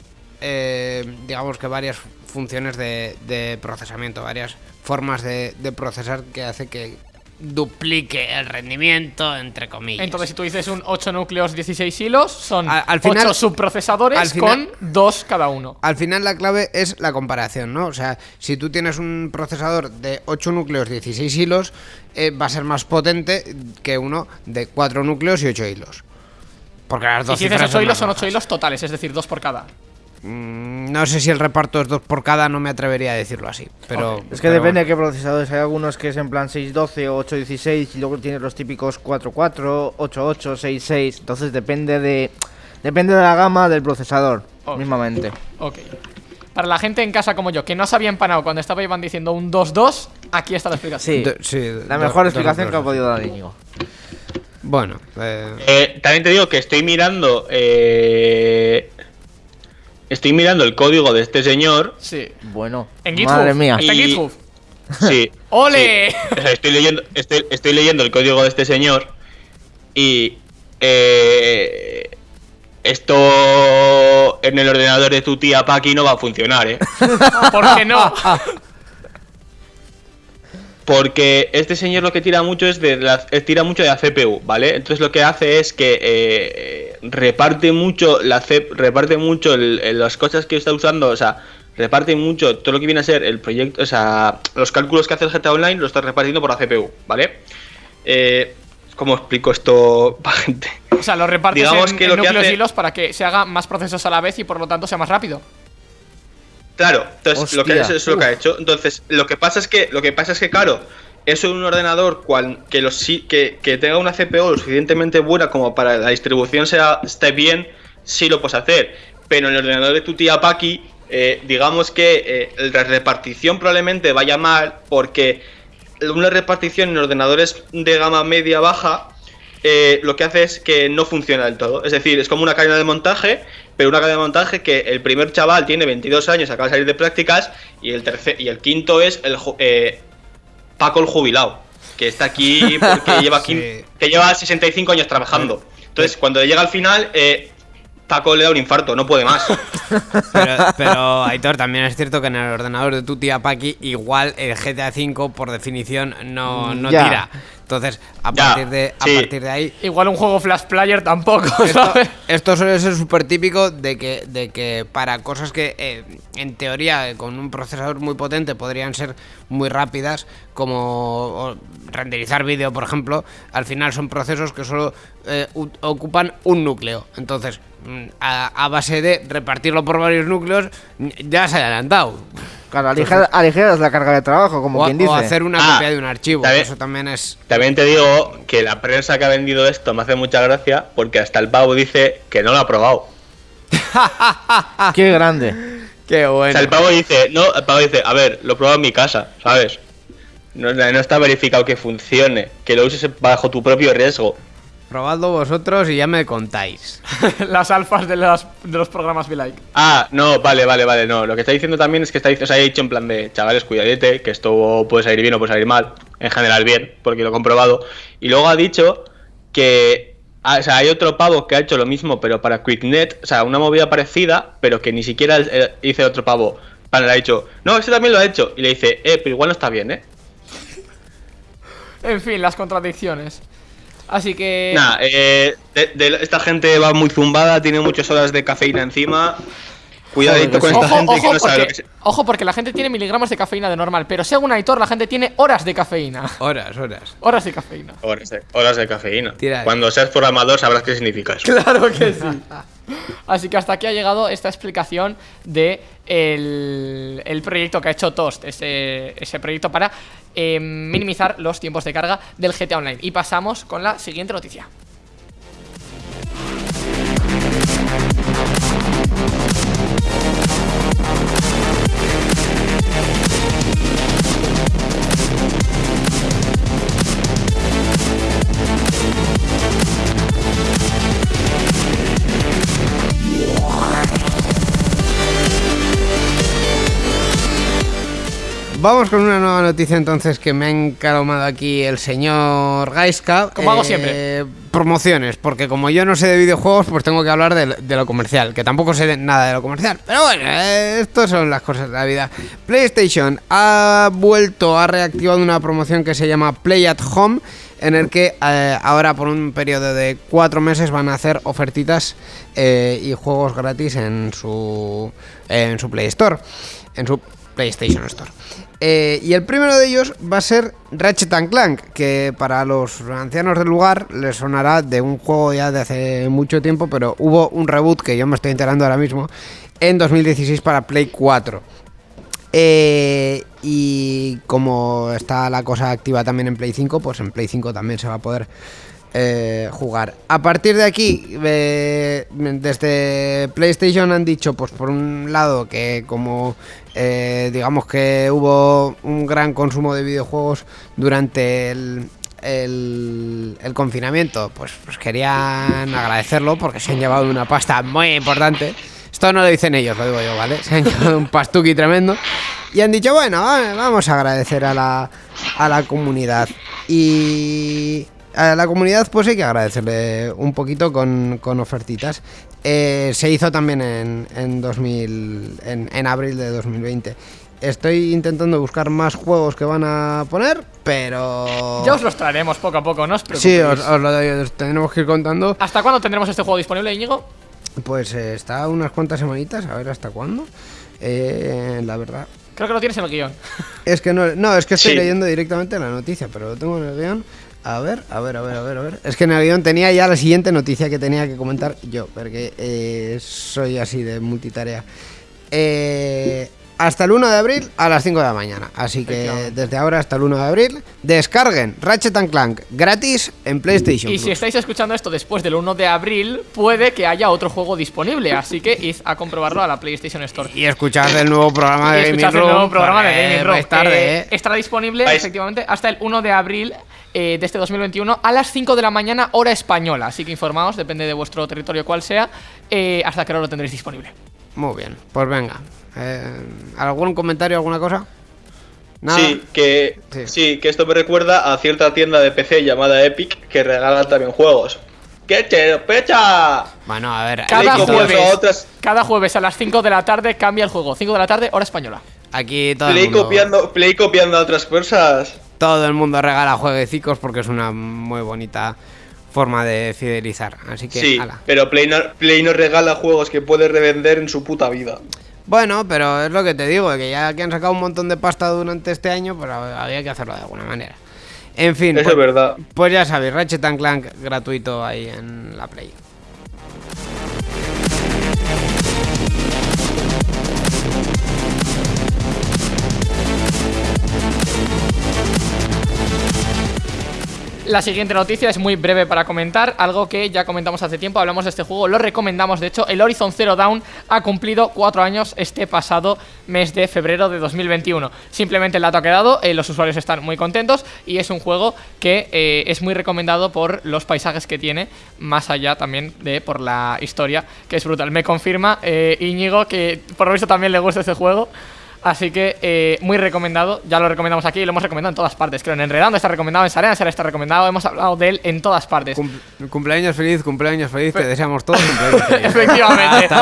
eh, digamos que varias funciones de, de procesamiento, varias formas de, de procesar que hace que duplique el rendimiento, entre comillas. Entonces, si tú dices un 8 núcleos, 16 hilos, son Al- al 8 final- subprocesadores al final- con 2 cada uno. Al final la clave es la comparación, ¿no? O sea, si tú tienes un procesador de 8 núcleos, 16 hilos, eh, va a ser más potente que uno de 4 núcleos y 8 hilos. Porque las Y dos si dices cifras 8 hilos, son 8 bajas. hilos totales, es decir, 2 por cada. Mm, no sé si el reparto es 2 por cada, no me atrevería a decirlo así. Pero. Es que pero depende bueno. de qué procesadores. Hay algunos que es en plan 612 o 816 y luego tienes los típicos 44, 88, 66. Entonces depende de depende de la gama del procesador, Ok. mismamente. Ok. Para la gente en casa como yo, que no se había empanado cuando estaba Iván diciendo un 2-2, aquí está la explicación. Sí, Do- sí, la do- mejor dos explicación que ha podido dar Íñigo. Bueno, eh, Eh, también te digo que estoy mirando. eh, estoy mirando el código de este señor. Sí. Bueno, En GitHub. madre mía. Está en Y- GitHub. Sí. (laughs) ¡Ole! sí. O sea, estoy leyendo, estoy, estoy leyendo el código de este señor. Y. eh, esto en el ordenador de tu tía Paki no va a funcionar, ¿eh? (laughs) ¿Por qué no? (laughs) Porque este señor lo que tira mucho es de la, eh, tira mucho de la CPU, ¿vale? Entonces lo que hace es que eh, reparte mucho la reparte mucho el- el- las cosas que está usando, o sea, reparte mucho todo lo que viene a ser el proyecto, o sea, los cálculos que hace el GTA Online lo está repartiendo por la CPU, ¿vale? Eh, ¿Cómo explico esto (laughs) para gente? O sea, lo repartes Digamos en, que en lo que núcleos hace- y hilos para que se haga más procesos a la vez y por lo tanto sea más rápido. Claro, entonces lo que eso es lo que ha hecho. Entonces, lo que pasa es que, lo que pasa es que, claro, eso en un ordenador cual, que, que, que tenga una CPU lo suficientemente buena como para la distribución sea, esté bien, sí lo puedes hacer. Pero en el ordenador de tu tía Paki, eh, digamos que eh, la repartición probablemente vaya mal porque una repartición en ordenadores de gama media baja eh, lo que hace es que no funciona del todo. Es decir, es como una cadena de montaje, pero una cadena de montaje que el primer chaval tiene 22 años, acaba de salir de prácticas, y el tercer y el quinto es el eh, Paco el jubilado, que está aquí (laughs) porque lleva, Sí. que lleva 65 años trabajando. Entonces, cuando llega al final, eh, Paco le da un infarto, no puede más. (laughs) Pero, pero, Aitor, también es cierto que en el ordenador de tu tía Paki, igual el GTA V por definición no, no Ya. tira. Entonces, a Ya, partir, de, a sí. partir de ahí. Igual un juego Flash Player tampoco, Esto, ¿sabes? esto suele ser súper típico de que, de que para cosas que eh, en teoría con un procesador muy potente podrían ser muy rápidas, como renderizar vídeo, por ejemplo, al final son procesos que solo eh, ocupan un núcleo. Entonces, a, a base de repartirlo por varios núcleos, ya se ha adelantado. Claro, aliger- aligeras la carga de trabajo, como O, quien o dice. hacer una Ah, copia de un archivo. bien. Eso también es. También te digo que la prensa que ha vendido esto me hace mucha gracia porque hasta el pavo dice que no lo ha probado. (laughs) Qué grande. Qué O bueno. sea, el pavo dice, no, el pavo dice, a ver, lo he probado en mi casa, ¿sabes? No, no está verificado que funcione, que lo uses bajo tu propio riesgo. Probadlo vosotros y ya me contáis. (laughs) Las alfas de, las, de los programas Be Like. Ah, no, vale, vale, vale, no. Lo que está diciendo también es que está, o sea, ha dicho en plan de, chavales, cuidadete, que esto puede salir bien o puede salir mal. En general bien, porque lo he comprobado. Y luego ha dicho que, ah, o sea, hay otro pavo que ha hecho lo mismo, pero para QuickNet, o sea, una movida parecida, pero que ni siquiera dice otro pavo. Vale, le ha dicho, no, ese también lo ha hecho. Y le dice, eh, pero igual no está bien, ¿eh? En fin, las contradicciones. Así que. Nah, eh, de- de- esta gente va muy zumbada, tiene muchas horas de cafeína encima. Cuidadito con que esta Ojo, gente que ojo, no sabe lo porque, que se... ojo, porque la gente tiene miligramos de cafeína de normal, pero según Aitor, la gente tiene horas de cafeína. Horas, horas. Horas de cafeína. Horas de, horas de cafeína. Tira. Cuando seas programador sabrás qué significa eso. Claro que sí. (laughs) Así que hasta aquí ha llegado esta explicación de el, el proyecto que ha hecho Toast, ese, ese proyecto para eh, minimizar los tiempos de carga del GTA Online. Y pasamos con la siguiente noticia. Vamos con una nueva noticia entonces que me ha encalomado aquí el señor Gaiska. Como hago siempre. Promociones, porque como yo no sé de videojuegos, pues tengo que hablar de, de lo comercial, que tampoco sé de nada de lo comercial. Pero bueno, eh, estas son las cosas de la vida. PlayStation ha vuelto, ha reactivado una promoción que se llama Play at Home, en el que eh, ahora por un periodo de cuatro meses van a hacer ofertitas eh, y juegos gratis en su, en su Play Store, en su PlayStation Store. Eh, y el primero de ellos va a ser Ratchet Clank, que para los ancianos del lugar les sonará de un juego ya de hace mucho tiempo, pero hubo un reboot que yo me estoy enterando ahora mismo en 2016 para Play 4. Eh, y como está la cosa activa también en Play 5, pues en Play 5 también se va a poder eh, jugar. A partir de aquí, eh, desde PlayStation han dicho, pues por un lado, que como eh, digamos que hubo un gran consumo de videojuegos durante el, confinamiento, pues, pues querían agradecerlo porque se han llevado una pasta muy importante. Esto no lo dicen ellos, lo digo yo, ¿vale? Se han (laughs) llevado un pastuqui tremendo. Y han dicho, bueno, va- vamos a agradecer a la, a la comunidad. Y a la comunidad pues hay que agradecerle un poquito con, con ofertitas. Eh, se hizo también en, en 2000, en, en abril de 2020. Estoy intentando buscar más juegos que van a poner, pero... Ya os los traeremos poco a poco, no os preocupéis. Sí, os, os lo os tendremos que ir contando. ¿Hasta cuándo tendremos este juego disponible, Íñigo? Pues eh, está unas cuantas semanitas, a ver hasta cuándo. Eh, la verdad. Creo que lo tienes en el guion. Es que no, no es que estoy Sí. leyendo directamente la noticia, pero lo tengo en el guion. A ver, a ver, a ver, a ver, a ver. Es que en el guion tenía ya la siguiente noticia que tenía que comentar yo, porque eh, soy así de multitarea. Eh, hasta el 1 de abril a las 5 de la mañana. Así que desde ahora hasta el 1 de abril, descarguen Ratchet and Clank gratis en PlayStation. Y si estáis escuchando esto después del 1 de abril, puede que haya otro juego disponible. Así que id a comprobarlo a la PlayStation Store. Y escuchad el nuevo programa de Gaming escuchad el Room, nuevo programa de Gaming Room. vais tarde, Eh. Estará disponible efectivamente hasta el 1 de abril eh, de este 2021 a las 5 de la mañana, hora española. Así que informaos, depende de vuestro territorio cuál sea, eh, hasta que hora lo tendréis disponible. Muy bien, pues venga. Eh, ¿Algún comentario, alguna cosa? Nada. Sí, que Sí. sí. que esto me recuerda a cierta tienda de PC llamada Epic que regala también juegos. ¡Qué pecha! Bueno, a ver, Cada jueves, a otras- cada jueves a las 5 de la tarde cambia el juego. 5 de la tarde, hora española. aquí todo, el Play mundo, copiando, Play copiando a otras cosas. Todo el mundo regala jueguecicos porque es una muy bonita forma de fidelizar. Así que, Sí, ala. pero Play no, Play no regala juegos que puede revender en su puta vida. Bueno, pero es lo que te digo, que ya que han sacado un montón de pasta durante este año, pues había que hacerlo de alguna manera. En fin, Eso pues, es verdad. pues ya sabéis, Ratchet and Clank gratuito ahí en la Play. La siguiente noticia es muy breve para comentar, algo que ya comentamos hace tiempo, hablamos de este juego, lo recomendamos, de hecho, el Horizon Zero Dawn ha cumplido cuatro años este pasado mes de febrero de 2021. Simplemente el dato ha quedado, eh, los usuarios están muy contentos y es un juego que eh, es muy recomendado por los paisajes que tiene, más allá también de por la historia, que es brutal. Me confirma eh, Íñigo que por lo visto también le gusta este juego. Así que eh, muy recomendado, ya lo recomendamos aquí y lo hemos recomendado en todas partes. Creo en Enredando está recomendado, en Sarena está recomendado, hemos hablado de él en todas partes. Cum- cumpleaños feliz, cumpleaños feliz, te deseamos todos cumpleaños feliz. (laughs) Efectivamente.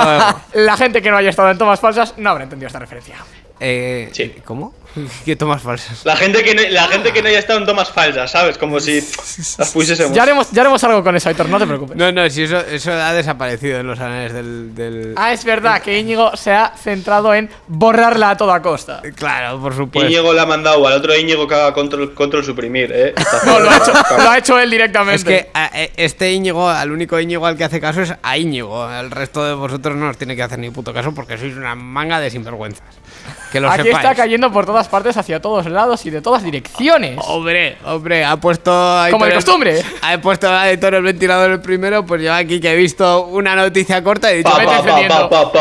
La gente que no haya estado en tomas falsas no habrá entendido esta referencia. Eh, Sí. ¿Cómo? (laughs) ¿Qué tomas falsas? La gente que no, la gente que no haya estado en tomas falsas, ¿sabes? Como si (laughs) las pusiésemos. Ya haremos, ya haremos algo con eso, Aitor, no te preocupes. No, no, si eso, eso ha desaparecido en los anales del... del- Ah, es verdad que Íñigo se ha centrado en borrarla a toda costa. Claro, por supuesto. Íñigo le ha mandado al otro Íñigo que haga control, control suprimir, ¿eh? (laughs) No, lo ha hecho, lo ha hecho él directamente. Es que a- e- este Íñigo, al único Íñigo al que hace caso es a Íñigo. El resto de vosotros no os tiene que hacer ni puto caso porque sois una manga de sinvergüenzas. Que lo Aquí sepáis. está cayendo por todas partes, hacia todos lados y de todas direcciones. Hombre, hombre, ha puesto. a Como de el- costumbre. (laughs) Ha puesto a Aitor el ventilador el primero, pues yo aquí que he visto una noticia corta y he dicho. Vete encendiendo. pa.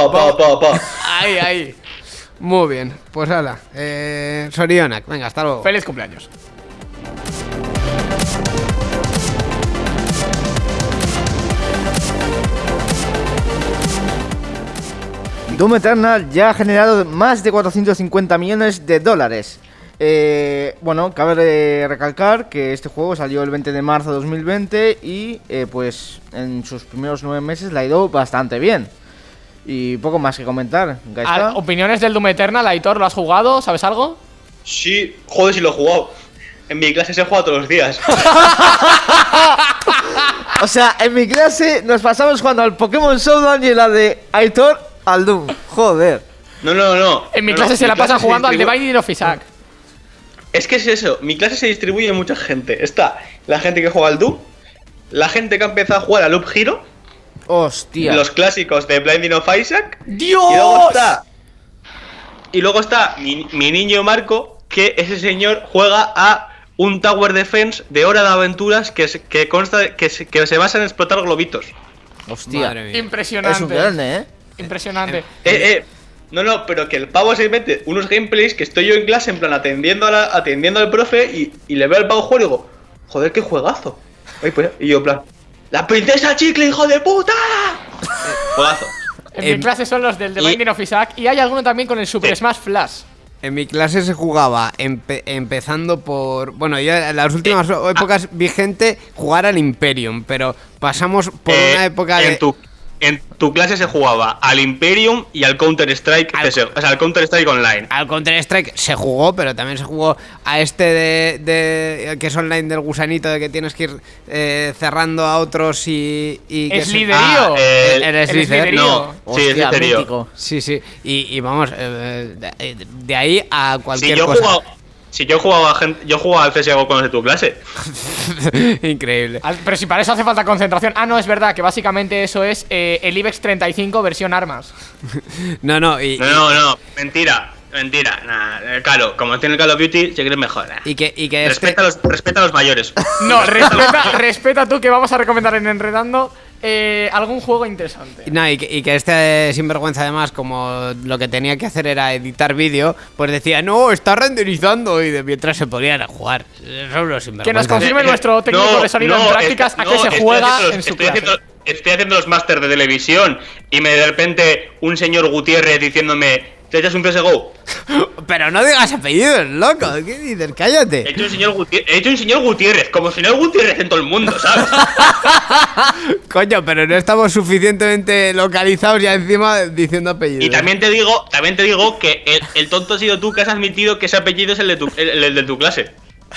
Ahí, ahí. Muy bien, pues hala. Eh, Sorionak, venga, hasta luego. Feliz cumpleaños. Doom Eternal ya ha generado más de 450 millones de dólares. Eh, bueno, cabe re- recalcar que este juego salió el 20 de marzo de 2020 y eh, pues en sus primeros nueve meses le ha ido bastante bien. Y poco más que comentar. Ah, Opiniones del Doom Eternal, Aitor, ¿lo has jugado? ¿Sabes algo? Sí, joder, si lo he jugado. En mi clase se juega todos los días. (laughs) O sea, en mi clase nos pasamos jugando al Pokémon Showdown y la de Aitor al Doom. Joder. No, no, no. En mi No, clase no, se la pasan jugando al Binding of Isaac. Es que es eso, mi clase se distribuye en mucha gente. Está la gente que juega al Doom, la gente que ha empezado a jugar al Loop Hero, Hostia. los clásicos de Blinding of Isaac, ¡Dios! y luego está. Y luego está mi, mi niño Marco, que ese señor juega a un Tower Defense de hora de aventuras que, se- que consta de- que se, que se basa en explotar globitos. Hostia. Impresionante. Es un grande, ¿eh? Impresionante. Eh, eh. No, no, pero que el pavo se mete unos gameplays que estoy yo en clase, en plan, atendiendo, a la- atendiendo al profe y, y le veo al pavo jugar y digo, joder, qué juegazo. Ay, pues, y yo, en plan, ¡La princesa chicle, hijo de puta! juegazo. En Em, mi clase son los del The Binding of Isaac y hay alguno también con el Super Sí. Smash Flash. En mi clase se jugaba empe- empezando por. Bueno, yo en las últimas ah. épocas vi gente jugar al Imperium, pero pasamos por Eh, una época en de. Tu, en tu clase se jugaba al Imperium y al Counter-Strike, Al- CS:GO, o sea, al Counter-Strike Online. Al Counter-Strike se jugó, pero también se jugó a este de, de- que es online del gusanito, de que tienes que ir eh, cerrando a otros y. y que Es se- líderío. Ah, el- El líder. Slytherin. No, sí, es mítico. Sí, sí. Y, y vamos, eh, de, de ahí a Sí, cualquier yo he cosa. jugado. Si yo jugaba, a gen- yo jugaba al CSGO con los de tu clase. (laughs) Increíble. Pero si para eso hace falta concentración. Ah, no, es verdad, que básicamente eso es eh, el IBEX 35 versión armas. (laughs) No, no, y, No, no, no, mentira, mentira. Nah, eh, claro, como tiene el Call of Duty, se cree mejor. nah. y que, y que este- Respeta, a los, respeta a los mayores. (laughs) No, respeta, respeta tú que vamos a recomendar en Enredando eh, algún juego interesante. No, y que, y que este sinvergüenza además, como lo que tenía que hacer era editar vídeo, pues decía, no, está renderizando y de mientras se ponían a jugar. Son los Que nos confirme Eh, nuestro técnico no, de sonido no, en prácticas a qué se juega haciendo- en su estoy clase. haciendo, estoy haciendo los másters de televisión y me de repente un señor Gutiérrez diciéndome, ¿te echas un CSGO? (laughs) Pero no digas apellidos, loco. ¿Qué dices? He Cállate. hecho un señor Gutiérrez, he hecho un señor Gutiérrez, como señor Gutiérrez en todo el mundo, ¿sabes? (laughs) Coño, pero no estamos suficientemente localizados ya encima diciendo apellidos. Y también te digo, también te digo que el, el tonto ha sido tú que has admitido que ese apellido es el de tu, el- el de tu clase.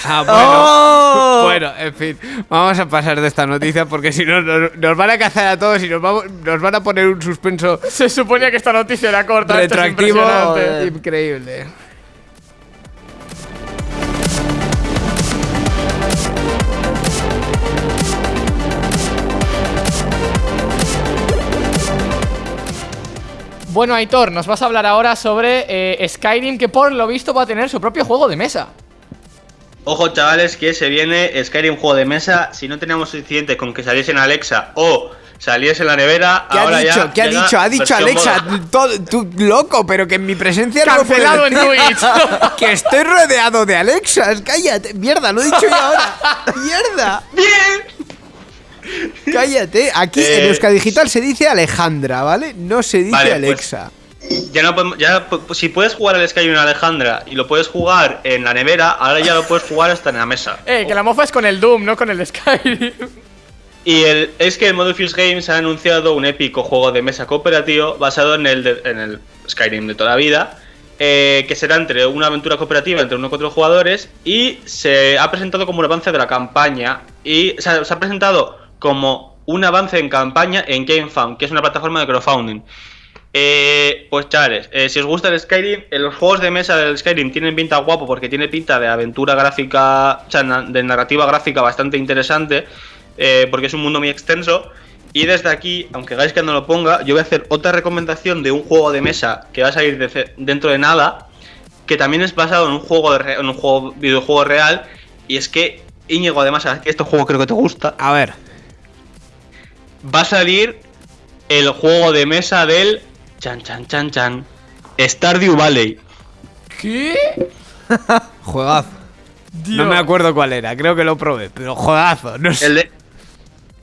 Ah, bueno. ¡Oh! Bueno, en fin, vamos a pasar de esta noticia porque si no nos, nos van a cazar a todos y nos, vamos, nos van a poner un suspenso Se suponía que esta noticia era corta. esto es retroactivo increíble. Bueno, Aitor, nos vas a hablar ahora sobre eh, Skyrim, que por lo visto va a tener su propio juego de mesa. Ojo, chavales, que se viene Skyrim juego de mesa. Si no teníamos suficiente con que saliese en Alexa o saliese en la nevera, ¿Qué ahora ha dicho? ya ¿Qué ha dicho? Ha dicho Alexa, todo- tú loco, pero que en mi presencia no lo puedes Cancelado en. Twitch. (laughs) que estoy rodeado de Alexas, cállate. Mierda, lo he dicho yo ahora. Mierda. ¡Bien! Cállate. Aquí en Eh, Euska Digital se dice Alejandra, ¿vale? No se dice Vale, pues, Alexa. Ya no podemos- ya, pu- si puedes jugar al Skyrim en Alejandra y lo puedes jugar en la nevera, ahora ya lo puedes jugar hasta en la mesa. (laughs) Eh, que la mofa es con el Doom, no con el Skyrim. Y el, es que el Model Fuse Games ha anunciado un épico juego de mesa cooperativo basado en el, de- en el Skyrim de toda la vida, eh, que será entre una aventura cooperativa entre uno y cuatro jugadores y se ha presentado como un avance de la campaña y o sea, se ha presentado como un avance en campaña en GameFound, que es una plataforma de crowdfunding. Eh, pues chavales, eh, si os gusta el Skyrim, eh, los juegos de mesa del Skyrim tienen pinta guapo porque tiene pinta de aventura gráfica, o sea, na- de narrativa gráfica bastante interesante, eh, porque es un mundo muy extenso. Y desde aquí, aunque Gaiska no lo ponga, yo voy a hacer otra recomendación de un juego de mesa que va a salir de dentro de nada, que también es basado en un juego de re- en un juego videojuego real, y es que Íñigo, además, que este juego creo que te gusta, A ver. va a salir el juego de mesa del chan chan chan chan Stardew Valley. ¿Qué? (laughs) Juegazo. Dios. No me acuerdo cuál era, creo que lo probé, pero juegazo. No sé. El de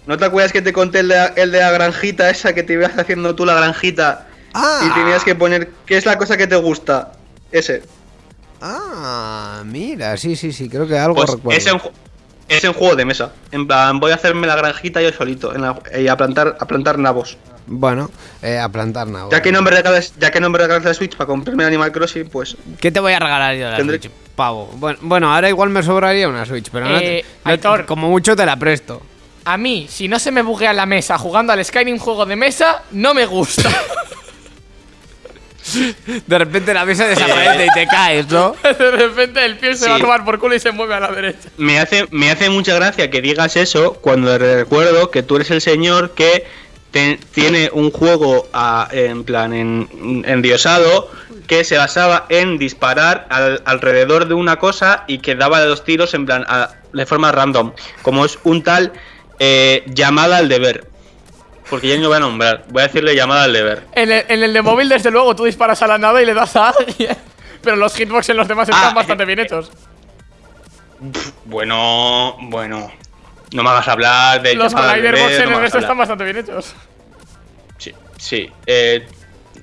¿No te acuerdas que te conté el de, la- el de la granjita esa que te ibas haciendo tú la granjita Ah. y tenías que poner qué es la cosa que te gusta? Ese. Ah, mira, sí, sí, sí, creo que algo Pues recuerdo. es en, ju- es en juego de mesa. En plan, voy a hacerme la granjita yo solito en la- y a plantar a plantar nabos. Bueno, eh, a plantar nada. Ya que no me regalas, ya que no me regalas la Switch para comprarme Animal Crossing, pues ¿Qué te voy a regalar yo de la Tendré- Switch, pavo? Bueno, bueno, ahora igual me sobraría una Switch, pero no te- Eh, no te- Aitor. como mucho te la presto. A mí, si no se me buguea la mesa jugando al Skyrim juego de mesa, no me gusta. (laughs) De repente la mesa desaparece y te caes, ¿no? (laughs) de repente el pie se Sí. va a tomar por culo y se mueve a la derecha. me hace, me hace mucha gracia que digas eso cuando recuerdo que tú eres el señor que tiene un juego ah, en plan en, endiosado que se basaba en disparar al- alrededor de una cosa y que daba los tiros en plan a- de forma random, como es un tal eh, llamada al deber. Porque ya no voy a nombrar, voy a decirle llamada al deber. En el, en el de móvil, desde luego, tú disparas a la nave y le das a alguien. (laughs) Pero los hitbox en los demás están Ah, bastante bien hechos. Bueno, bueno. No me hagas hablar de Los glider box en no el resto están bastante bien hechos. Sí, sí. eh,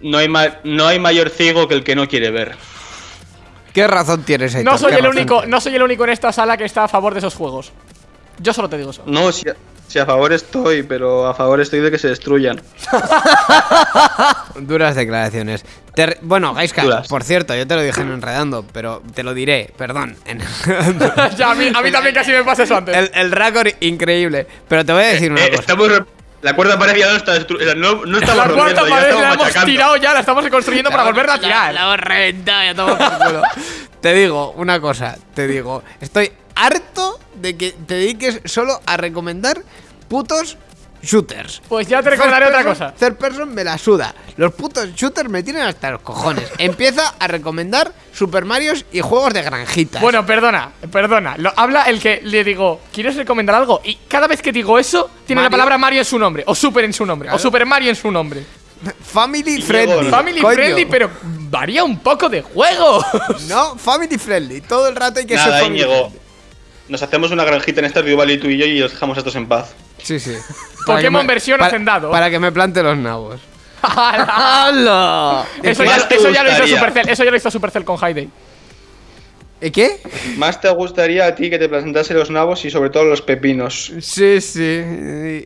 no, hay no hay mayor ciego que el que no quiere ver. ¿Qué razón tienes, Aitor? No soy ¿Qué el único, no soy el único en esta sala que está a favor de esos juegos. Yo solo te digo eso. No, si si a favor estoy, pero a favor estoy de que se destruyan. (laughs) Duras declaraciones. Bueno, Gaiska, Duras. por cierto, yo te lo dije en Enredando, pero te lo diré, perdón. (laughs) Ya, a mí, a mí también casi me pasa eso antes. el, el récord increíble. Pero te voy a decir una Eh, cosa. estamos la cuerda pared ya no está destruida. No, no estamos la cuarta pared la hemos machacando. tirado ya, la estamos reconstruyendo para volverla a tirar. La hemos reventado, ya estamos por culo. te digo una cosa, te digo, estoy harto de que te dediques solo a recomendar putos shooters. Pues ya te recordaré otra cosa. Third person me la suda. Los putos shooters me tienen hasta los cojones. (laughs) Empieza a recomendar Super Marios y juegos de granjitas. Bueno, perdona, perdona. Lo, habla el que le digo, ¿quieres recomendar algo? Y cada vez que digo eso, tiene la palabra Mario en su nombre, o Super en su nombre, o. Super Mario en su nombre. family friendly. Family coño. friendly, pero varía un poco de juego. No, family friendly. Todo el rato hay que ser Nada, family Íñigo. friendly. Nos hacemos una granjita en Stardew Valley tú y yo y los dejamos a todos en paz. Sí, sí. (laughs) Pokémon me- versión para- hacendado. Para que me plante los nabos. (laughs) ¡Hala! (laughs) eso, ya, eso ya lo hizo. Supercell, eso ya lo hizo Supercell con High Day. ¿Y qué? Más te gustaría a ti que te presentase los nabos y sobre todo los pepinos. Sí, sí.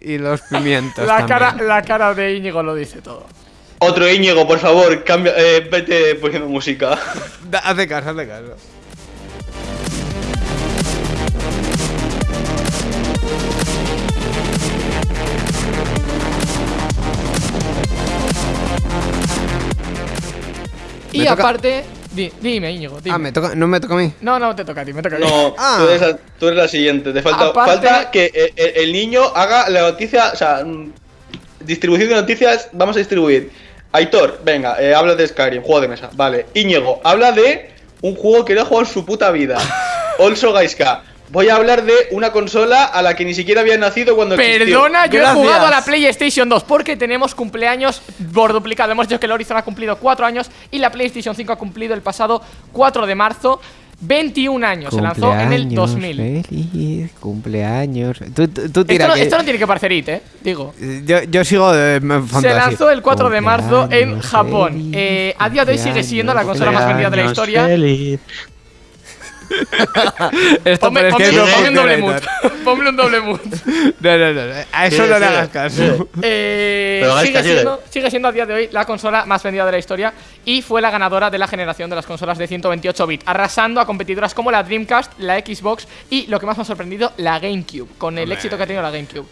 Y, y los pimientos. La también. cara, la cara de Íñigo lo dice todo. Otro Íñigo, por favor, cambia, eh, vete poniendo música. Hazle caso, hazle caso. Y toca- aparte, di- dime, Íñigo, dime. Ah, me toca, no me toca a mí. No, no te toca a ti, me toca a mí. No, Ah. tú, eres la, tú eres la siguiente. Te falta, Aparte- falta que eh, el, el niño haga la noticia, o sea, mm, distribución de noticias, vamos a distribuir. Aitor, venga, eh, habla de Skyrim, juego de mesa, vale. Íñigo, habla de un juego que no ha jugado en su puta vida. (laughs) Also Gaiska, voy a hablar de una consola a la que ni siquiera había nacido cuando existió. Perdona, yo Gracias. he jugado a la PlayStation 2 porque tenemos cumpleaños por duplicado. Hemos dicho que el Horizon ha cumplido 4 años y la PlayStation 5 ha cumplido el pasado 4 de marzo 21 años. Se lanzó en el 2000. Feliz cumpleaños. Tú, tú- tú Esto tira no, que- esto no tiene que parecer IT, eh. Digo. Yo, yo sigo de Se lanzó el 4 de marzo en Japón. feliz, Eh, a día de hoy sigue siendo la consola más vendida de la historia. feliz. (laughs) Esto, Ponme, un doble. Héctor. Ponme un doble mood. No, no, no, A eso Sí, no le hagas caso. Eh, sigue, siendo, sigue siendo a día de hoy la consola más vendida de la historia y fue la ganadora de la generación de las consolas de 128 bits, arrasando a competidoras como la Dreamcast, la Xbox y, lo que más me ha sorprendido, la GameCube, con el éxito que ha tenido la GameCube.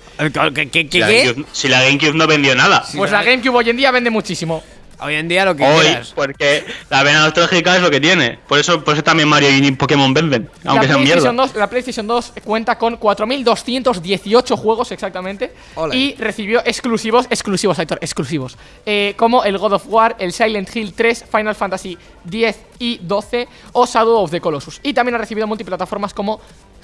¿Qué, qué, Si qué, la? GameCube, si la GameCube no vendió nada. Pues la GameCube hoy en día vende muchísimo. Hoy en día lo que Hoy, quieras. porque la vena nostálgica es lo que tiene. Por eso, por eso también Mario y Pokémon venden. Aunque sean mierda. PlayStation 2, la PlayStation 2 cuenta con 4.218 juegos exactamente y recibió exclusivos, exclusivos, Aitor, exclusivos, eh, como el God of War, el Silent Hill 3, Final Fantasy 10 y 12 o Shadow of the Colossus. Y también ha recibido multiplataformas como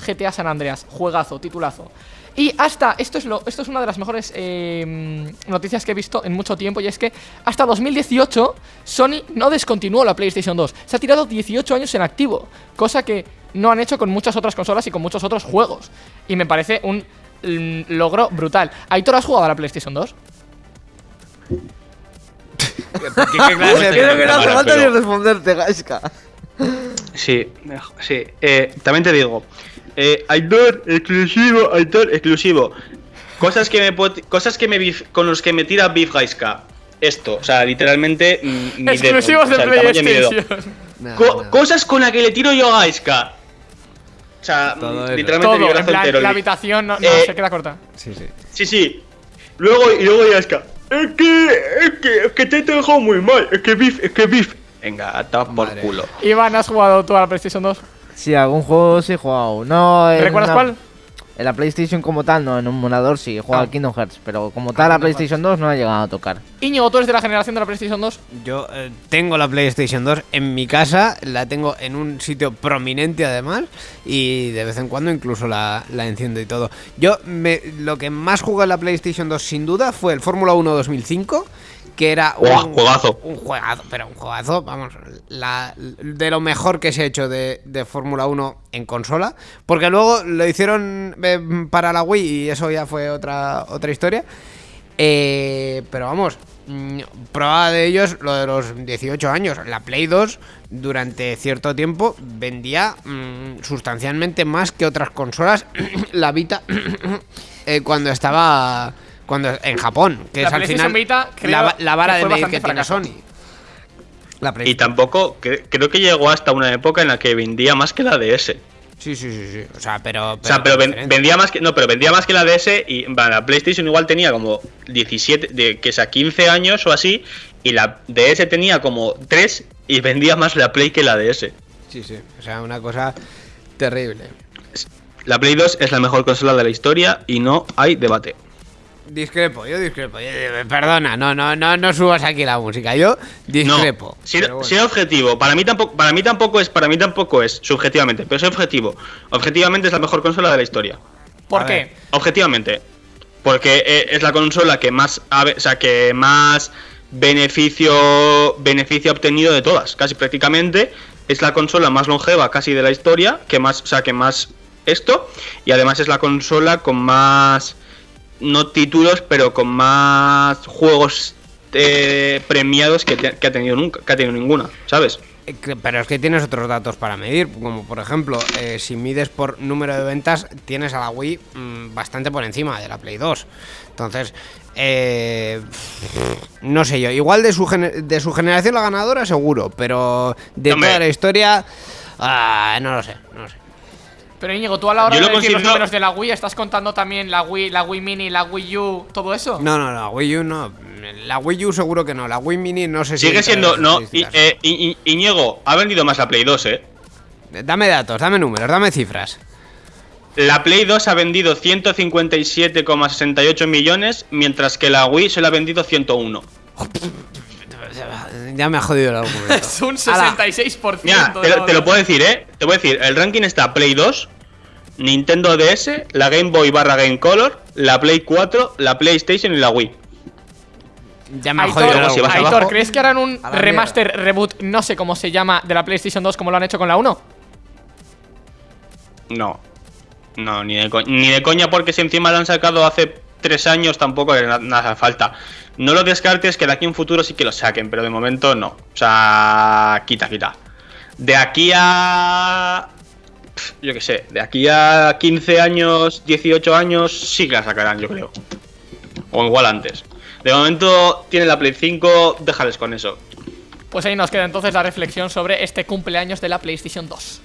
GTA San Andreas, juegazo, titulazo. Y hasta, esto es, lo, esto es una de las mejores eh, noticias que he visto en mucho tiempo, y es que hasta 2018 Sony no descontinuó la PlayStation 2. Se ha tirado 18 años en activo, cosa que no han hecho con muchas otras consolas y con muchos otros juegos. Y me parece un mm, logro brutal. ¿Aitor has jugado a la PlayStation 2? ¿Qué, qué clase de Creo que no hace Ahora, falta ni pero- responderte, Gaiska. Sí, sí. Eh, también te digo, eh, Aitor exclusivo, Aitor exclusivo. Cosas que me cosas que me bif- con los que me tira Beef Gaiska. Esto, o sea, literalmente mm, mi Exclusivos o sea, de mi dedo. PlayStation. Co-. Cosas con las que le tiro yo a Gaiska. O sea, mm, Todo literalmente Todo, mi en brazo plan, entero. la habitación no, no, Eh, se queda corta. Sí, sí. Sí, sí. Luego, y luego Gaiska. Es que, es que, es que te he dejado muy mal. Es que Beef, es que Beef. Venga, tapa por Madre. culo. Iván, ¿has jugado tú a la PlayStation 2? Sí, algún juego sí he jugado. No, ¿Recuerdas una- cuál? En la PlayStation como tal, no, en un emulador sí, he jugado Ah. Kingdom Hearts, pero como tal la Kingdom PlayStation 2 no ha llegado a tocar. Íñigo, tú eres de la generación de la PlayStation 2. Yo eh, tengo la PlayStation 2 en mi casa, la tengo en un sitio prominente además y de vez en cuando incluso la, la enciendo y todo. Yo me, lo que más jugué en la PlayStation 2 sin duda fue el Fórmula 1 2005, que era un juegazo. Un juegazo, pero un juegazo, vamos, la- de lo mejor que se ha hecho de, de Fórmula 1 en consola, porque luego lo hicieron eh, para la Wii y eso ya fue otra, otra historia. Eh, pero vamos, mm, prueba de ellos lo de los 18 años. La Play 2 durante cierto tiempo vendía mm, sustancialmente más que otras consolas. (coughs) la Vita (coughs) eh, cuando estaba cuando en Japón, que La es al PlayStation final Vita, creo la, la vara de medir que tiene. Sony. La Y tampoco, cre- creo que llegó hasta una época en la que vendía más que la DS. Sí, sí, sí, sí. O sea, pero, O sea, pero ven- vendía más que no, pero vendía más que la DS y la PlayStation igual tenía como 17, de, que sea 15 años o así y la DS tenía como 3 y vendía más la Play que la DS. Sí, sí. O sea, una cosa terrible. La Play 2 es la mejor consola de la historia y no hay debate. Discrepo, yo discrepo. Perdona, no, no, no, no subas aquí la música. Yo discrepo. No, si, bueno. objetivo, para mí tampoco, para mí tampoco es, para mí tampoco es, subjetivamente, pero soy objetivo. Objetivamente es la mejor consola de la historia. ¿Por A qué? ver. Objetivamente. Porque eh, es la consola que más o sea, que más beneficio beneficio ha obtenido de todas, casi prácticamente. Es la consola más longeva casi de la historia, que más, o sea, que más esto y además es la consola con más no títulos, pero con más juegos eh, premiados que, te- que ha tenido nunca, que ha tenido ninguna, ¿sabes? Eh, Pero es que tienes otros datos para medir, como por ejemplo, eh, si mides por número de ventas, tienes a la Wii mm, bastante por encima de la Play 2. Entonces, eh, no sé yo, igual de su, de su generación la ganadora seguro, pero de toda la historia, ah, no lo sé, no lo sé. Pero Íñigo, tú a la hora Yo de decir los números de la Wii, ¿estás contando también la Wii, la Wii Mini, la Wii U, todo eso? No, no, no, Wii U no. La Wii U seguro que no, la Wii Mini no sé si... Sigue siendo, no, eh, I- I- Iñigo ha vendido más la Play 2, eh. Dame datos, dame números, dame cifras. La Play 2 ha vendido 157,68 millones, mientras que la Wii solo ha vendido 101. Ya me ha jodido el (laughs) argumento. Es un Ala. 66%. Mira, te, lo- te lo puedo decir, ¿eh? Te voy a decir, el ranking está Play 2, Nintendo DS, la Game Boy barra Game Color, la Play 4, la PlayStation y la Wii. Ya me ha Aitor, jodido si. Aitor, ¿crees que harán un remaster, reboot, no sé cómo se llama, de la PlayStation 2 como lo han hecho con la 1? No. No, ni de, co- ni de coña, porque si encima lo han sacado hace tres años, tampoco le hace falta. No lo descartes, que de aquí en futuro sí que lo saquen, pero de momento no. O sea, quita, quita. De aquí a. Yo qué sé, de aquí a 15 años, 18 años, sí que la sacarán, yo creo. O igual antes. De momento tiene la Play 5, déjales con eso. Pues ahí nos queda entonces la reflexión sobre este cumpleaños de la PlayStation 2.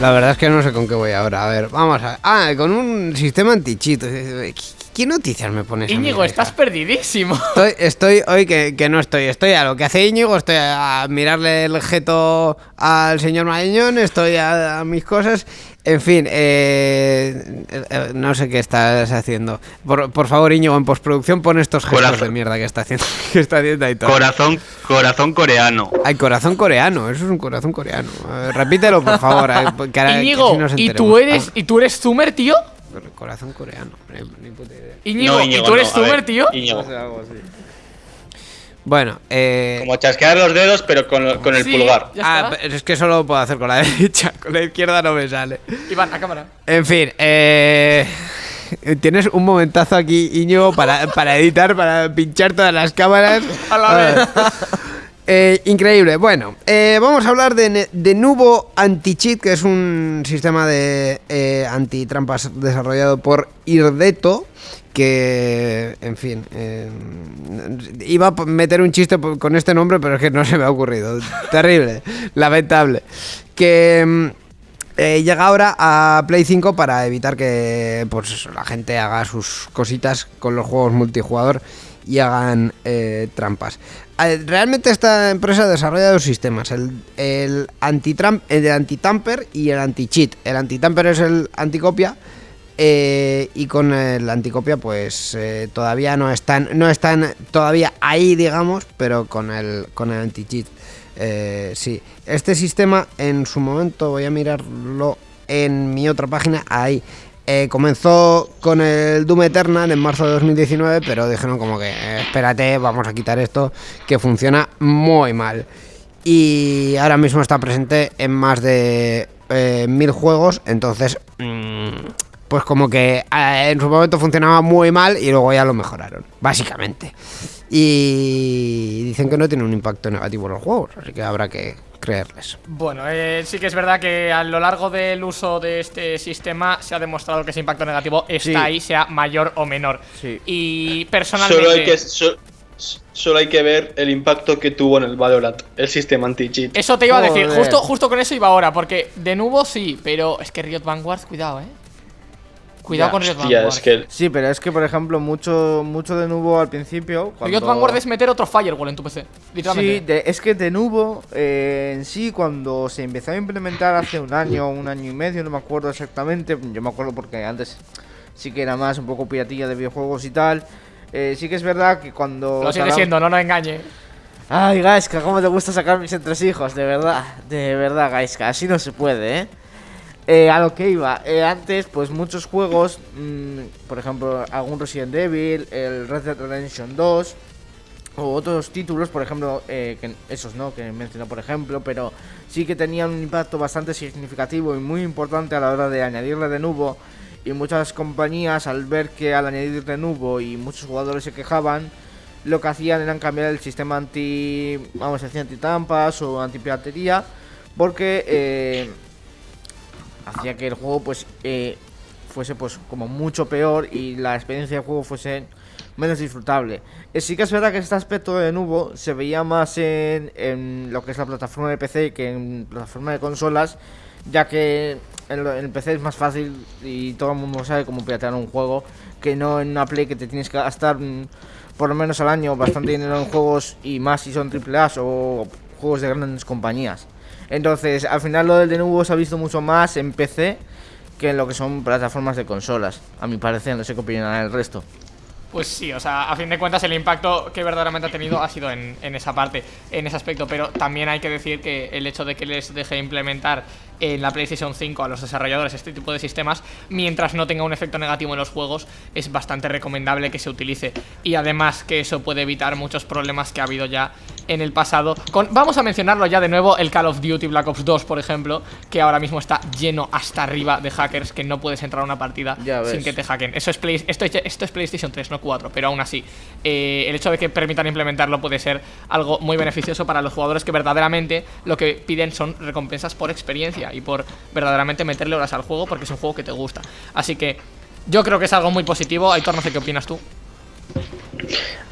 La verdad es que no sé con qué voy ahora. A ver, vamos a ver. Ah, con un sistema anti-cheat. ¿Qué, qué noticias me pones? Íñigo, estás perdidísimo. (laughs) Estoy, estoy hoy que, que no estoy. Estoy a lo que hace Íñigo, estoy a mirarle el jeto al señor Marañón, estoy a, a mis cosas. En fin, eh, eh, no sé qué estás haciendo. Por, por favor, Íñigo, en postproducción pon estos gestos Corazón. de mierda que está haciendo, (laughs) que está haciendo ahí todo. Corazón, corazón coreano. Hay corazón coreano, eso es un corazón coreano. Ver, repítelo, por favor. eh, que ahora- que Íñigo, así nos ¿y tú eres y tú eres Zoomer, tío? Corazón coreano, ni- ni puta idea. Íñigo, No, ¿y tú eres no, Zoomer, ver, tío? Íñigo. Bueno, eh. Como chasquear los dedos, pero con, lo- con el Sí, pulgar. Ah, es que solo lo puedo hacer con la (laughs) derecha, con la izquierda no me sale. Iván, a cámara. En fin, eh, (laughs) tienes un momentazo aquí, Íñigo, para, para editar, para pinchar todas las cámaras. A la vez. Eh, increíble. Bueno, eh, vamos a hablar de Nubo Anti-Cheat, que es un sistema de eh, antitrampas desarrollado por Irdeto. Que, en fin, eh, iba a meter un chiste con este nombre, pero es que no se me ha ocurrido. (laughs) Terrible, lamentable. Que mm, eh, llega ahora a Play 5 para evitar que pues, la gente haga sus cositas con los juegos multijugador y hagan eh, trampas. Eh, Realmente esta empresa desarrolla dos sistemas, el, el anti-tamper y el anti-cheat. El anti-tamper es el anticopia eh, y con el anticopia pues eh, todavía no están, no están todavía ahí digamos, pero con el, con el anti-cheat. Eh, sí, este sistema en su momento voy a mirarlo en mi otra página. Ahí Eh, comenzó con el Doom Eternal en marzo de 2019, pero dijeron como que eh, espérate, vamos a quitar esto que funciona muy mal. Y ahora mismo está presente en más de eh, mil juegos, entonces mm, pues como que eh, en su momento funcionaba muy mal y luego ya lo mejoraron, básicamente. Y dicen que no tiene un impacto negativo en los juegos, así que habrá que creerles. Bueno, eh, sí que es verdad que a lo largo del uso de este sistema se ha demostrado que ese impacto negativo está Sí. ahí, sea mayor o menor. Sí. Y personalmente. Solo hay que, so- Solo hay que ver el impacto que tuvo en el Valorant, el sistema anti-cheat. Eso te iba a decir, Joder. justo, justo con eso iba ahora, porque de nuevo sí, pero es que Riot Vanguard, cuidado, eh. Cuidado Ya, con Riot hostia, Vanguard. es que Sí, pero es que, por ejemplo, mucho, mucho de nuevo al principio. Cuando... Riot Vanguard es meter otro firewall en tu PC, Sí, de- es que de nuevo, eh, en sí, cuando se empezó a implementar hace un año, un año y medio, no me acuerdo exactamente, yo me acuerdo porque antes sí que era más un poco piratilla de videojuegos y tal. eh, sí que es verdad que cuando... Lo sigue siendo, no nos engañe. Ay, Gaiska, cómo te gusta sacar mis entresijos, de verdad, de verdad, Gaiska, así no se puede, ¿eh? Eh, a lo que iba, eh, antes, pues muchos juegos, mm, por ejemplo, algún Resident Evil, el Red Dead Redemption 2, o otros títulos, por ejemplo, eh, esos no, que mencioné por ejemplo, pero sí que tenían un impacto bastante significativo y muy importante a la hora de añadirle de nuevo. Y muchas compañías, al ver que al añadir de nuevo y muchos jugadores se quejaban, lo que hacían era cambiar el sistema anti, vamos a decir, anti-tampas o anti-piratería, porque hacía que el juego pues eh, fuese pues como mucho peor y la experiencia de juego fuese menos disfrutable. Eh, sí que es verdad que este aspecto de nuevo se veía más en, en lo que es la plataforma de PC que en plataforma de consolas, ya que en, en PC es más fácil y todo el mundo sabe cómo piratear un juego que no en una Play que te tienes que gastar mm, por lo menos al año bastante dinero en juegos y más si son AAA o juegos de grandes compañías. Entonces, al final lo del de nuevo se ha visto mucho más en PC que en lo que son plataformas de consolas. A mi parecer, no sé qué opinará el resto. Pues sí, o sea, a fin de cuentas el impacto que verdaderamente ha tenido ha sido en, en esa parte, en ese aspecto, pero también hay que decir que el hecho de que les deje implementar en la PlayStation 5 a los desarrolladores este tipo de sistemas, mientras no tenga un efecto negativo en los juegos, es bastante recomendable que se utilice. Y además que eso puede evitar muchos problemas que ha habido ya en el pasado. Con, vamos a mencionarlo ya de nuevo, el Call of Duty Black Ops 2, por ejemplo, que ahora mismo está lleno hasta arriba de hackers, que no puedes entrar a una partida sin que te hackeen. Eso es Play- esto, es, esto es PlayStation 3, no 4, pero aún así, eh, el hecho de que permitan implementarlo puede ser algo muy beneficioso para los jugadores que verdaderamente lo que piden son recompensas por experiencia y por verdaderamente meterle horas al juego porque es un juego que te gusta. Así que yo creo que es algo muy positivo. Aitor, no sé qué opinas tú.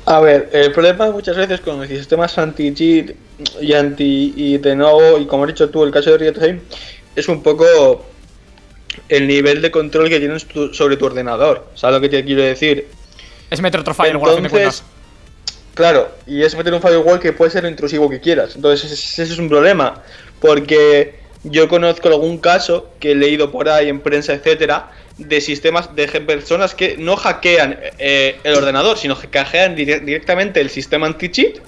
A ver, el problema muchas veces con los sistemas anti-cheat y anti y de nuevo, y como has dicho tú, el caso de Riot Game, es un poco el nivel de control que tienes sobre tu ordenador. ¿Sabes lo que te quiero decir? Es meter otro firewall Entonces, cuentas. claro, y es meter un firewall que puede ser intrusivo que quieras. Entonces, ese es un problema. Porque yo conozco algún caso que he leído por ahí en prensa, etcétera, de sistemas de personas que no hackean eh, el ordenador, sino que hackean dire- directamente el sistema anti-cheat.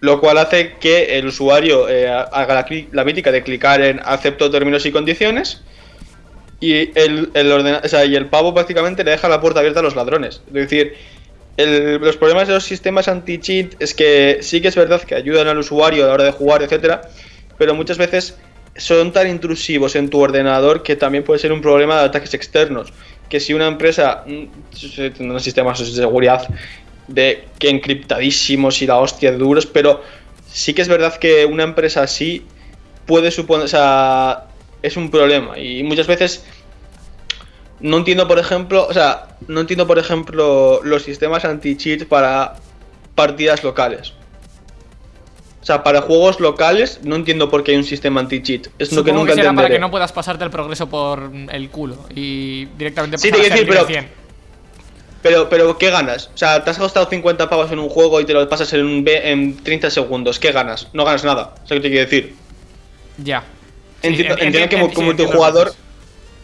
Lo cual hace que el usuario eh, haga la, mítica de clicar en acepto términos y condiciones. Y el, el, o sea, y el pavo prácticamente le deja la puerta abierta a los ladrones. Es decir, los problemas de los sistemas anti-cheat es que sí que es verdad que ayudan al usuario a la hora de jugar, etcétera, pero muchas veces son tan intrusivos en tu ordenador que también puede ser un problema de ataques externos. Que si una empresa unos sistemas de seguridad de que encriptadísimos y la hostia de duros, pero sí que es verdad que una empresa así puede suponer, o sea, es un problema y muchas veces no entiendo, por ejemplo, o sea, no entiendo, por ejemplo, los sistemas anti-cheat para partidas locales. O sea, para juegos locales no entiendo por qué hay un sistema anti-cheat. Es lo que nunca será para que no puedas pasarte el progreso por el culo y directamente Sí, te a decir, pero- Pero, pero, ¿qué ganas? O sea, te has gastado 50 pavos en un juego y te lo pasas en, un B en 30 segundos. ¿Qué ganas? No ganas nada. ¿Sabes qué te quiero decir? 100. Ya. Sí, Entiendo, en- entiendo enti- que como, como que jugador.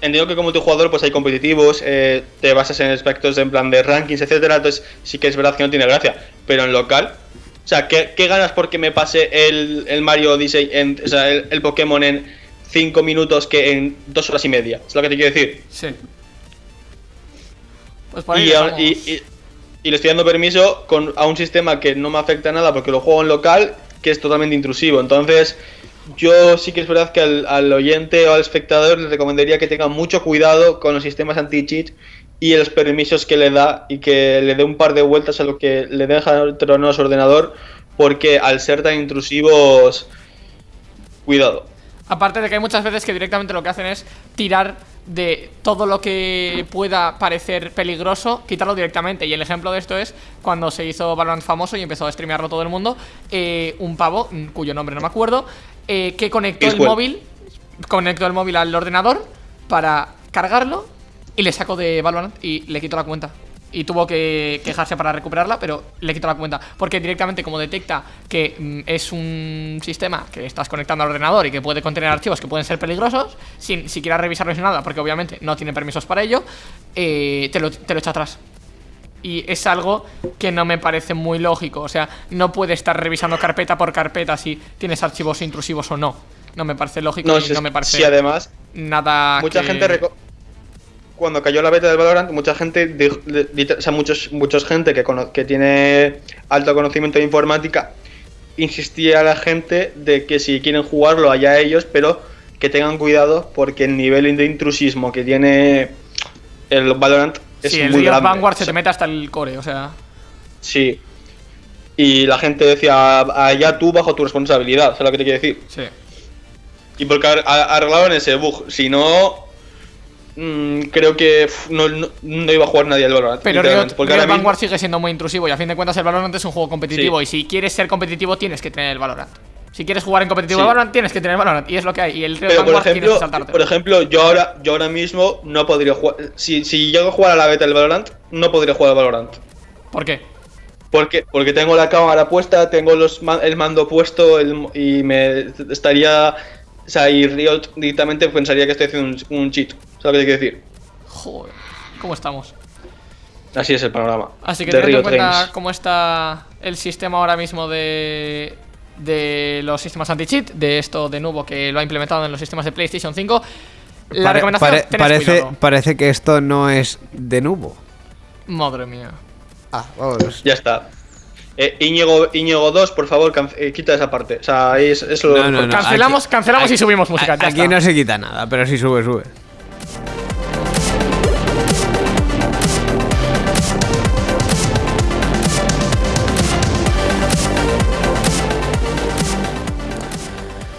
Entiendo que como tu jugador pues hay competitivos, eh, te basas en aspectos en plan de rankings, etcétera, entonces sí que es verdad que no tiene gracia. Pero en local, o sea, ¿qué, qué ganas porque me pase el, el Mario Odyssey, en, o sea, el, el Pokémon en 5 minutos que en 2 horas y media? Es lo que te quiero decir. Sí. Pues por ahí Y, a- y- y- y le estoy dando permiso con, a un sistema que no me afecta nada porque lo juego en local, que es totalmente intrusivo. Entonces, yo sí que es verdad que al, al oyente o al espectador le recomendaría que tenga mucho cuidado con los sistemas anti-cheat y los permisos que le da y que le dé un par de vueltas a lo que le deja dentro de su ordenador, porque al ser tan intrusivos, cuidado. Aparte de que hay muchas veces que directamente lo que hacen es tirar de todo lo que pueda parecer peligroso, quitarlo directamente. Y el ejemplo de esto es cuando se hizo Valorant famoso y empezó a streamearlo todo el mundo, eh, un pavo, mm, cuyo nombre no me acuerdo, eh, que conectó el móvil, conectó el móvil al ordenador para cargarlo y le sacó de Valorant y le quitó la cuenta. Y tuvo que quejarse para recuperarla, pero le quitó la cuenta. Porque directamente, como detecta que mm, es un sistema que estás conectando al ordenador y que puede contener archivos que pueden ser peligrosos, sin siquiera revisarlos ni nada, porque obviamente no tiene permisos para ello, eh, te, lo, te lo echa atrás. Y es algo que no me parece muy lógico. O sea, no puede estar revisando carpeta por carpeta si tienes archivos intrusivos o no. No me parece lógico No, y si, no me parece si además, nada. mucha que- gente. Cuando cayó la beta del Valorant, mucha gente. o sea, muchos, muchos gente que, tiene alto conocimiento de informática insistía a la gente de que si quieren jugarlo allá ellos, pero que tengan cuidado porque el nivel de intrusismo que tiene el Valorant es Sí, el muy grande. Vanguard se O sea, te mete hasta el core, o sea. Sí. Y la gente decía, allá tú bajo tu responsabilidad, ¿sabes lo que te quiero decir? Sí. Y porque arreglaron ese bug, si no, mm, creo que no, no, no iba a jugar nadie al Valorant. Pero Riot, porque Riot ahora mismo- Vanguard sigue siendo muy intrusivo y a fin de cuentas el Valorant es un juego competitivo Sí. y si quieres ser competitivo tienes que tener el Valorant. Si quieres jugar en competitivo Sí. el Valorant tienes que tener el Valorant y es lo que hay y el Riot Pero por Vanguard que ejemplo, saltarte. por ejemplo, yo ahora, yo ahora mismo no podría jugar. Si, si llego a jugar a la beta del Valorant, no podría jugar al Valorant. ¿Por qué? Porque, porque tengo la cámara puesta, tengo los el mando puesto el- y me estaría. O sea, y Riot directamente pensaría que estoy haciendo un, un cheat. ¿Sabes lo que quiero decir? Joder, ¿cómo estamos? Así es el panorama. Así que de teniendo en cuenta Games. cómo está el sistema ahora mismo de, de los sistemas anti-cheat, de esto de nuevo que lo ha implementado en los sistemas de PlayStation 5, la Pare- recomendación pare- parece, cuidado. parece que esto no es de nuevo. Madre mía. Ah, vamos. Ya está. Eh, Íñigo, Íñigo 2, por favor, can- eh, quita esa parte. O sea, es, es lo No, no, no. Cancelamos, aquí- cancelamos y aquí- subimos música. ya Aquí está. no se quita nada, pero sí sube, sube.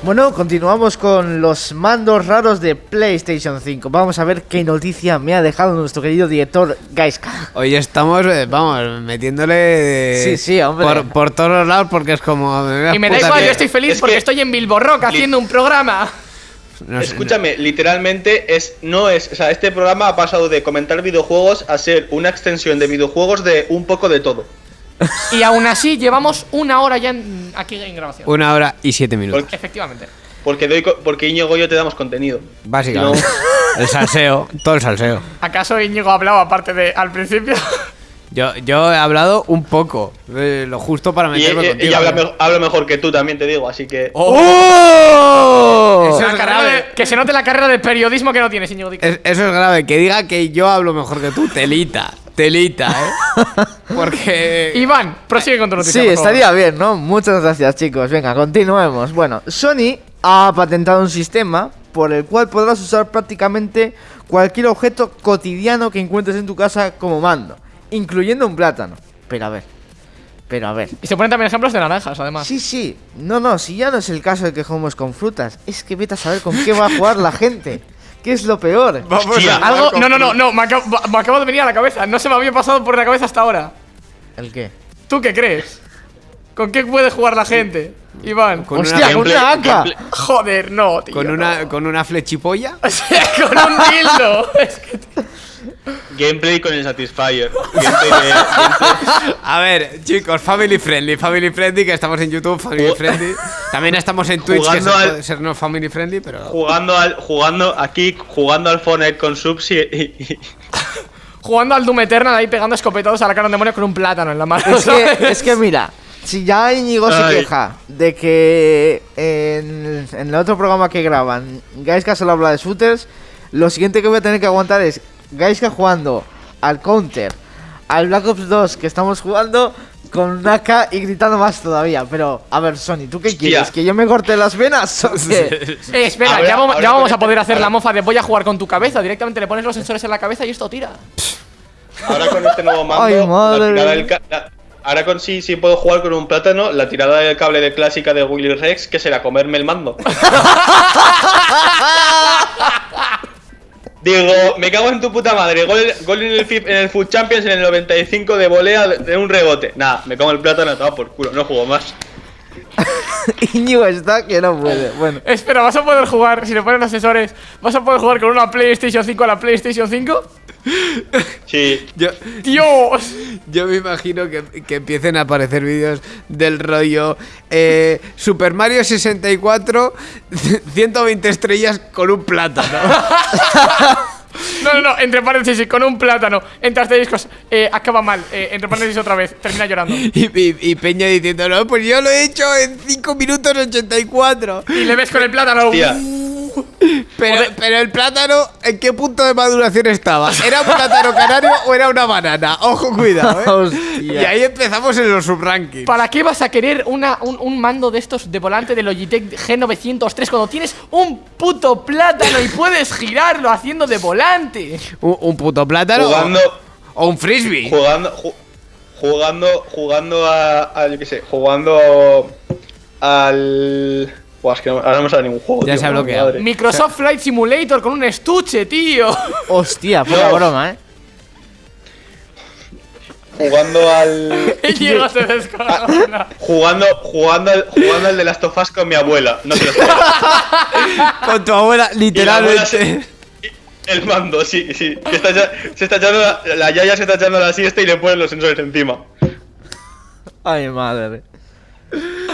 Bueno, continuamos con los mandos raros de PlayStation 5. Vamos a ver qué noticia me ha dejado nuestro querido director Gaiska. Hoy estamos, eh, vamos, metiéndole Sí, sí, hombre. Por, por todos los lados porque es como... Y me da igual, que- yo estoy feliz es porque que- estoy en Bilbo Rock haciendo un programa. no sé, Escúchame, literalmente es no es, o sea, este programa ha pasado de comentar videojuegos a ser una extensión de videojuegos de un poco de todo. (laughs) Y aún así llevamos una hora ya en- aquí en grabación. Una hora y siete minutos. Efectivamente. Porque doy co- porque Íñigo y yo te damos contenido. Básicamente. El salseo, todo el salseo. ¿Acaso Íñigo ha hablado aparte de al principio? (laughs) Yo, yo he hablado un poco, eh, lo justo para Y, meterme y- contigo. y habla, me- habla mejor que tú también te digo, así que ¡Oh! Eso La es carrera grave. de- que se note la carrera de periodismo que no tienes, Íñigo. Dico. Es- eso es grave, que diga que yo hablo mejor que tú, telita, telita, ¿eh? (laughs) Porque... Iván, prosigue con tu noticia. Sí, por favor. estaría bien, ¿no? Muchas gracias, chicos. Venga, continuemos. Bueno, Sony ha patentado un sistema por el cual podrás usar prácticamente cualquier objeto cotidiano que encuentres en tu casa como mando, incluyendo un plátano. Pero a ver, pero a ver. Y se ponen también ejemplos de naranjas, además. Sí, sí. No, no, si ya no es el caso de que jugamos con frutas, es que vete a saber con qué va a jugar la gente. ¿Qué es lo peor? Hostia. Algo. No, no, no, no. Me acabo, me acabo de venir a la cabeza. No se me había pasado por la cabeza hasta ahora. ¿El qué? ¿Tú qué crees? ¿Con qué puede jugar la gente? Iván. Con una, ¡Hostia, con gameplay- una AK! Joder, no, tío. con no. una, con una flechipolla. (laughs) O sea, con un dildo. (laughs) Es que- gameplay con el Satisfyer. Gameplay de- gameplay- (laughs) A ver, chicos, family friendly, family friendly, que estamos en YouTube, family Ju- friendly. También estamos en Twitch, que Jugando se al- puede ser no family friendly, pero... jugando al jugando aquí jugando al Fortnite con subs y, y- y- (laughs) Jugando al Doom Eternal ahí pegando escopetados a la cara de un demonio con un plátano en la mano. Es que, es que mira, si ya Íñigo se queja de que en, en el otro programa que graban Gaiska solo habla de shooters, lo siguiente que voy a tener que aguantar es Gaiska jugando al Counter, al Black Ops 2 que estamos jugando con AK y gritando más todavía. Pero, a ver, Sony, ¿tú qué Hostia. quieres? ¿Que yo me corte las venas o qué? (laughs) Eh, espera, Ahora- ya vamos, ahora ya vamos con a poder hacer la mofa de voy a jugar con tu cabeza. Directamente le pones los sensores en la cabeza y esto tira. ahora con este nuevo mando Ay, madre. la tirada del ca- la- ahora con sí sí puedo jugar con un plátano la tirada del cable de clásica de Willy Rex que será comerme el mando (laughs) Digo, me cago en tu puta madre. Gol, gol en, el, en el Food Champions en el 95 de volea de, un rebote. Nada, me en el plátano, estaba por culo, no juego más. (laughs) Íñigo está que no puede. Bueno, Espera, ¿vas a poder jugar, si le ponen asesores, vas a poder jugar con una PlayStation 5 a la PlayStation 5? Sí. Yo, ¡Dios! yo me imagino que, que empiecen a aparecer vídeos del rollo eh, Super Mario 64, 120 (laughs) estrellas con un plátano. (laughs) No, no, no, entre paréntesis, con un plátano, entre asteriscos, eh, acaba mal, eh, entre paréntesis otra vez, termina llorando. Y, y- y Peña diciendo, no, pues yo lo he hecho en 5 minutos 84. Y le ves con el plátano. Tía. Pero, pero el plátano, ¿en qué punto de maduración estaba? ¿Era un plátano canario o era una banana? Ojo, cuidado, ¿eh? (laughs) Y ahí empezamos en los subrankings. ¿Para qué vas a querer una, un, un mando de estos de volante de Logitech G903 cuando tienes un puto plátano y puedes girarlo haciendo de volante? Un, un puto plátano o- Jugando, o un frisbee. jugando, ju- jugando, jugando a, a, yo qué sé, jugando al... Buah, es que no, ahora no me sale ningún juego. Ya tío, se ha madre. bloqueado. Microsoft Flight Simulator con un estuche, tío. (laughs) Hostia, poca broma, eh. Jugando al... (laughs) Llega se descojona. Jugando, jugando, al, jugando al de las tofas con mi abuela. No te lo sabes. (laughs) Con tu abuela, se- literalmente. El mando, sí, sí. Que está echa- se está echando la, la yaya se está echando la siesta y le ponen los sensores encima. Ay, madre.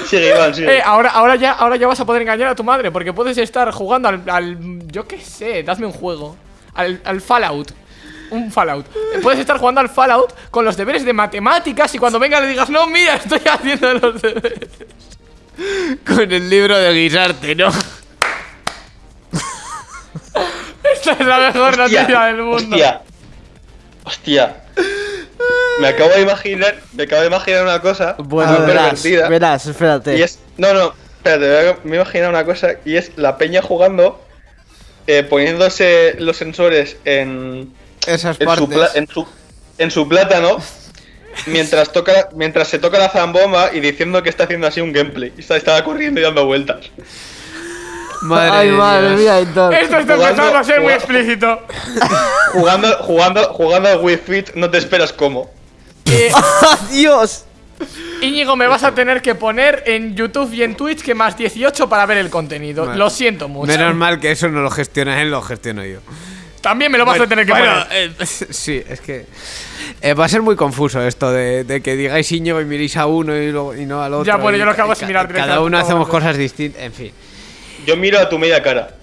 Sigue, Iván, sigue. Eh, ahora, ahora, ya, ahora ya vas a poder engañar a tu madre porque puedes estar jugando al. al- yo qué sé, dadme un juego. Al, al Fallout. Un Fallout. Puedes estar jugando al Fallout con los deberes de matemáticas y cuando venga le digas, no, mira, estoy haciendo los deberes. (laughs) Con el libro de guisarte, ¿no? (laughs) Esta es la mejor noticia del mundo. Hostia. Hostia. Me acabo de imaginar, me acabo de imaginar una cosa Bueno, muy verás, pervertida. verás, espérate. Y es. No, no, espérate, me he imaginado una cosa y es la peña jugando, eh, poniéndose los sensores en, Esas en, su, pla- partes. en, su, en su plátano mientras, toca, mientras se toca la zambomba y diciendo que está haciendo así un gameplay. Y está, estaba corriendo y dando vueltas. Madre Ay, de madre Dios. mía, Héctor. Esto está Jugando- empezando a ser muy explícito. (laughs) Jugando, jugando, jugando al Wii Fit, no te esperas cómo. Eh, (laughs) ¡Dios! Íñigo, me vas a tener que poner en YouTube y en Twitch que más 18 para ver el contenido. Vale. Lo siento mucho. Menos mal que eso no lo gestiona él, lo gestiono yo. También me lo vas a tener que Bueno, poner. eh, (laughs) sí, es que eh, va a ser muy confuso esto de, de que digáis Íñigo y miréis a uno y, luego- y no al otro. Ya, bueno, yo lo ca- es mirar Cada uno hacemos cosas distintas, en fin. Yo miro a tu media cara.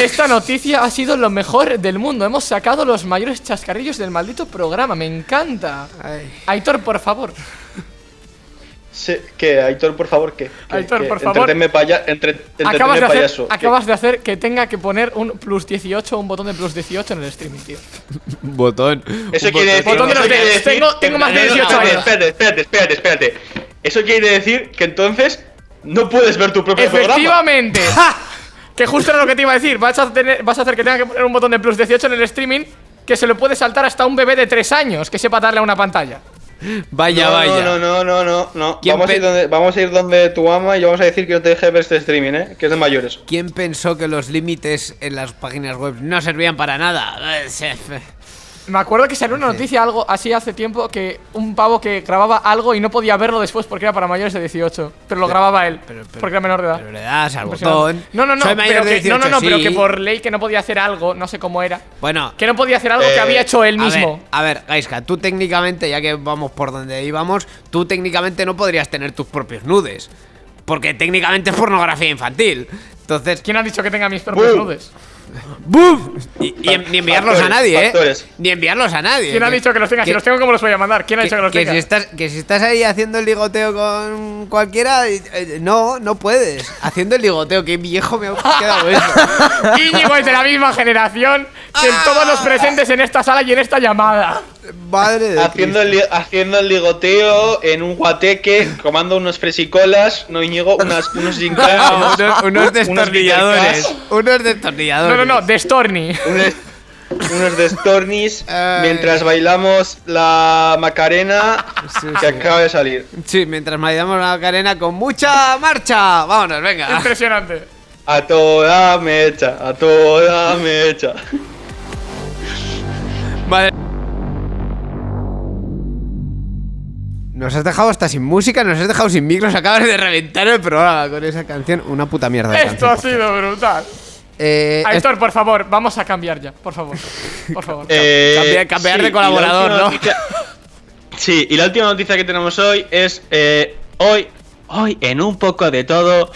Esta noticia ha sido lo mejor del mundo. Hemos sacado los mayores chascarrillos del maldito programa. Me encanta. Ay. Aitor, por favor. Sí, ¿Qué? Aitor, por favor, ¿qué? ¿Qué? Aitor, ¿Qué? por favor. Entretenme paya, entre, Acabas entretenme de, hacer, payaso. ¿Qué? acabas de hacer que tenga que poner un plus 18, un botón de plus 18 en el streaming, tío. Botón. Eso un quiere decir, Botón de los Tengo- tengo más de No, no, 18 espérate, años. Espérate, espérate, espérate, espérate. Eso quiere decir que entonces no puedes ver tu propio programa. Efectivamente. (laughs) que justo era lo que te iba a decir. Vas a, tener, vas a hacer que tenga que poner un botón de plus 18 en el streaming que se lo puede saltar hasta un bebé de 3 años que sepa darle a una pantalla. Vaya, no, vaya. No, no, no, no, no. ¿Quién Vamos a, ir donde, vamos a ir donde tu ama y vamos a decir que no te deje ver este streaming, ¿eh? Que es de mayores. ¿Quién pensó que los límites en las páginas web no servían para nada? (laughs) Me acuerdo que salió una noticia algo así hace tiempo que un pavo que grababa algo y no podía verlo después porque era para mayores de 18, pero lo grababa él pero- pero- porque era menor de edad. Pero le das al botón. No, no, no, Soy mayor pero de que, no, no, 18, no, pero que por ley que no podía hacer algo, no sé cómo era, Bueno, que no podía hacer algo que Eh, había hecho él a mismo. ver, a ver, Gaiska, tú técnicamente, ya que vamos por donde íbamos, tú técnicamente no podrías tener tus propios nudes. Porque técnicamente es pornografía infantil. Entonces, ¿Quién ha dicho que tenga mis propios nudes? ¡Bum! Y, y en- ni enviarlos a Factores, nadie, ¿eh? factores. Ni enviarlos a nadie. ¿Quién ha Que- dicho que los tenga? Si que- los tengo, ¿cómo los voy a mandar? ¿Quién ha que, dicho que los que tenga? si estás, que si estás ahí haciendo el ligoteo con cualquiera, eh, eh, no, no puedes. Haciendo el ligoteo, qué viejo me ha quedado eso. (laughs) Íñigo es de la misma generación que todos los presentes en esta sala y en esta llamada. Madre de Haciendo el, haciendo el ligoteo en un guateque, comando unos fresicolas, no Íñigo, unas, unos (laughs) unos, unos destornilladores. Unos destornilladores. No, no, no, de Storny. unos, unos de Stornis, (laughs) Ay. mientras bailamos la Macarena Sí, que sí. acaba de salir. Sí, mientras maridamos la carena con mucha marcha. Vámonos, venga. Impresionante. A toda mecha, a toda mecha. Madre. Nos has dejado hasta sin música, nos has dejado sin micros, acabas de reventar el programa con esa canción. Una puta mierda de Esto canción. ha sido brutal. Eh, Aitor, por favor, vamos a cambiar ya, por favor. (laughs) Por favor. Eh, Cambiar- cambiar de colaborador, ¿no? noticia- Sí, y la última noticia que tenemos hoy es eh, hoy, hoy en un poco de todo.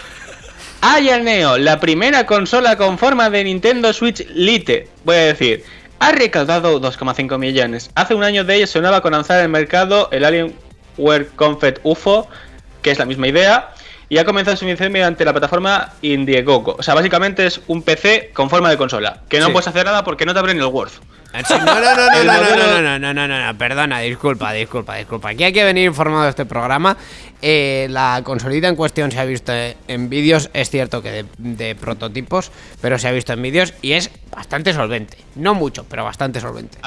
El Neo, la primera consola con forma de Nintendo Switch Lite. Voy a decir, ha recaudado 2,5 millones. Hace un año de ello sonaba con lanzar al mercado el Alienware Confed UFO, que es la misma idea, y ha comenzado su emisión mediante la plataforma Indiegogo. O sea, básicamente es un PC con forma de consola, que no Sí. puedes hacer nada porque no te abren el Word. Ah, No, no, no, no, (laughs) no, no, no, no, no, no, no, perdona, disculpa, disculpa, disculpa. Aquí hay que venir informado de este programa. Eh, la consolita en cuestión se ha visto en vídeos, es cierto que de, de prototipos, pero se ha visto en vídeos y es bastante solvente. No mucho, pero bastante solvente.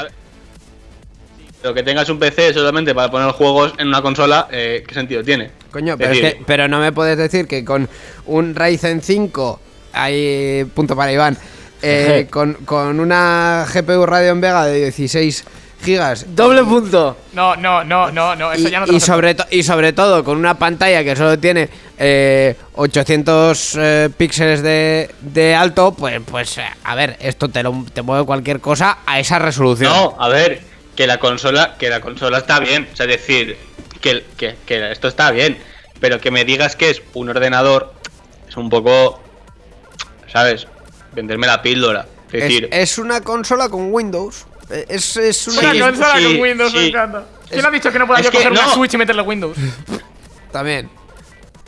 Pero que tengas un PC solamente para poner juegos en una consola, eh, ¿qué sentido tiene? Coño, pero, es que- pero no me puedes decir que con un Ryzen 5, hay punto para Iván, eh, con, con una GPU Radeon Vega de 16 gigas Doble punto. No, no, no, no, no, eso y, ya no te y lo sobre to- y sobre todo con una pantalla que solo tiene eh, 800 eh, píxeles de, de alto, pues, pues a ver, esto te, lo, te mueve cualquier cosa a esa resolución. No, a ver, que la consola, que la consola está bien. O sea, es decir, que, que, que esto está bien. Pero que me digas que es un ordenador, es un poco. ¿Sabes? Venderme la píldora. Es decir, es una consola con Windows. Eh, Es, es una... Una Sí, consola sí, con Windows, me encanta. ¿Quién ha dicho que no pueda yo coger una no. Switch y meterle Windows? (laughs) También.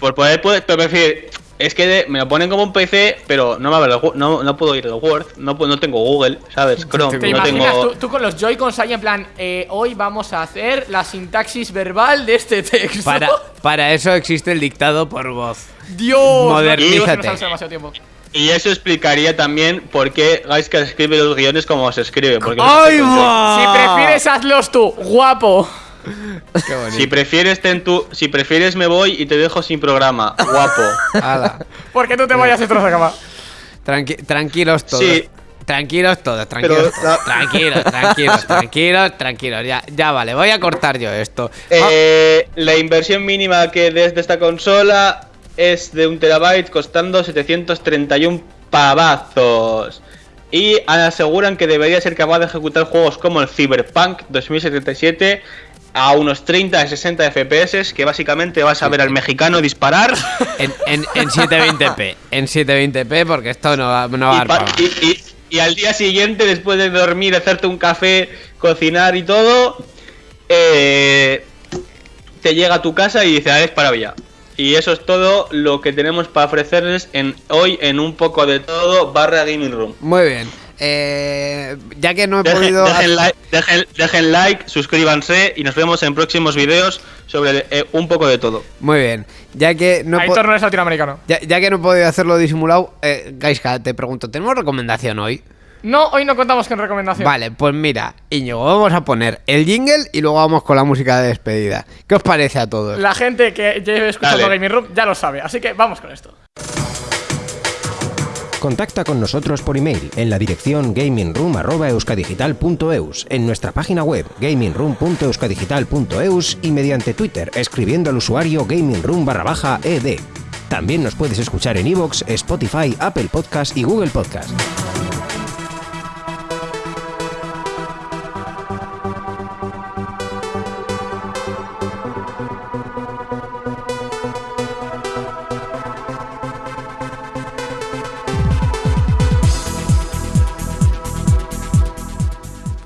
por poder, poder pero prefiero- Es que de- me lo ponen como un PC, pero no me abre no, no puedo ir al Word, no, no tengo Google, ¿sabes? Chrome, ¿Te no imaginas tengo. tú, tú con los Joy-Cons ahí en plan, eh, hoy vamos a hacer la sintaxis verbal de este texto? Para, para eso existe el dictado por voz. Dios, Modernízate. demasiado tiempo. Y eso explicaría también por qué Gaiska escribe los guiones como se escribe. Porque ¡Ay, no se va! Si prefieres, hazlos tú, guapo. (laughs) Qué bonito. Si prefieres ten tu, si prefieres me voy y te dejo sin programa, guapo. Hala. Porque tú te vayas dentro de la cama. Tranqui- tranquilos todos. Sí. Tranquilos todos, tranquilos. todos. Tranquilos, tranquilos, (laughs) tranquilos, tranquilos. Ya, ya vale, voy a cortar yo esto. Eh, la inversión mínima que desde esta consola es de un terabyte costando 731 pavazos. Y aseguran que debería ser capaz de ejecutar juegos como el Cyberpunk 2077 a unos 30 a 60 FPS, que básicamente vas a ver al mexicano disparar (laughs) En, en, en 720p. En 720p, porque esto no va, no va a dar y- y- y al día siguiente, después de dormir, hacerte un café, cocinar y todo, eh, te llega a tu casa y dice, ah, es para ya. Y eso es todo lo que tenemos para ofrecerles en hoy en un poco de todo barra gaming room. Muy bien. Eh, ya que no he Dejen, podido. dejen like, dejen- dejen like, suscríbanse y nos vemos en próximos vídeos sobre eh, un poco de todo. Muy bien. Ya que no he po- Aitor no es latinoamericano. ya, ya que no he podido hacerlo disimulado, eh, Gaiska, te pregunto, ¿tenemos recomendación hoy? No, hoy no contamos con recomendación. Vale, pues mira, Íñigo, vamos a poner el jingle y luego vamos con la música de despedida. ¿Qué os parece a todos? La gente que lleve escuchando. Gaming Room ya lo sabe, así que vamos con esto. Contacta con nosotros por email en la dirección gamingroom.euskadigital.eus, en nuestra página web gamingroom.euskadigital.eus y mediante Twitter escribiendo al usuario gamingroom barra baja ed. También nos puedes escuchar en iVoox, Spotify, Apple Podcast y Google Podcast.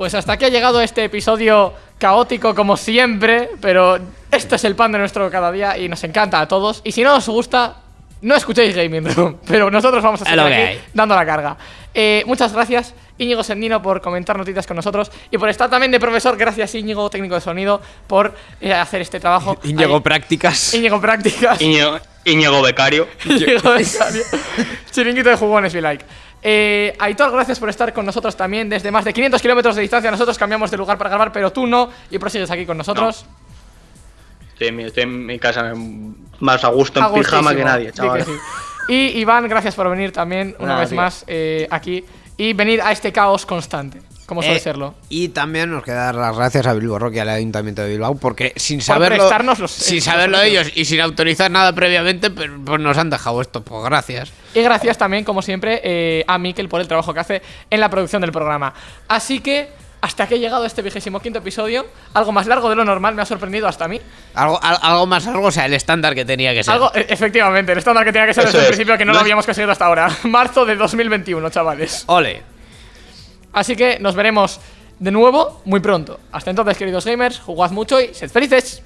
Pues hasta aquí ha llegado este episodio caótico como siempre, pero este es el pan de nuestro cada día y nos encanta a todos. Y si no os gusta, no escuchéis Gaming Room, (laughs) pero nosotros vamos a seguir aquí dando la carga. Eh, muchas gracias, Íñigo Sendino, por comentar noticias con nosotros y por estar también de profesor. Gracias, Íñigo, técnico de sonido, por eh, hacer este trabajo. (laughs) Íñigo Ahí- Prácticas. Íñigo Prácticas. Íñigo, Íñigo Becario. Íñigo Becario. (laughs) Chiringuito de jugones, be like. Eh, Aitor, gracias por estar con nosotros también desde más de 500 kilómetros de distancia. Nosotros cambiamos de lugar para grabar, pero tú no y prosigues aquí con nosotros. Estoy en mi, estoy en mi casa más a gusto en pijama que nadie, que chaval. sí. Y Iván, gracias por venir también una Nada, vez tío. más eh, aquí y venir a este caos constante. Como suele Eh, serlo. Y también nos queda dar las gracias a Bilbo Rock y al Ayuntamiento de Bilbao porque sin Por saberlo, prestarnos los- sin (laughs) los saberlo ellos y sin autorizar nada previamente, pues, pues nos han dejado esto. Pues gracias. Y gracias también, como siempre, eh, a Mikel por el trabajo que hace en la producción del programa. Así que, hasta que he llegado este vigésimo quinto episodio, algo más largo de lo normal, me ha sorprendido hasta a mí. Algo, al- algo más algo, o sea, el estándar que tenía que ser. Algo, e- efectivamente, el estándar que tenía que ser Eso desde el principio, que no No lo habíamos conseguido hasta ahora. (laughs) Marzo de 2021, chavales. Ole. Así que nos veremos de nuevo muy pronto. Hasta entonces, queridos gamers, jugad mucho y sed felices.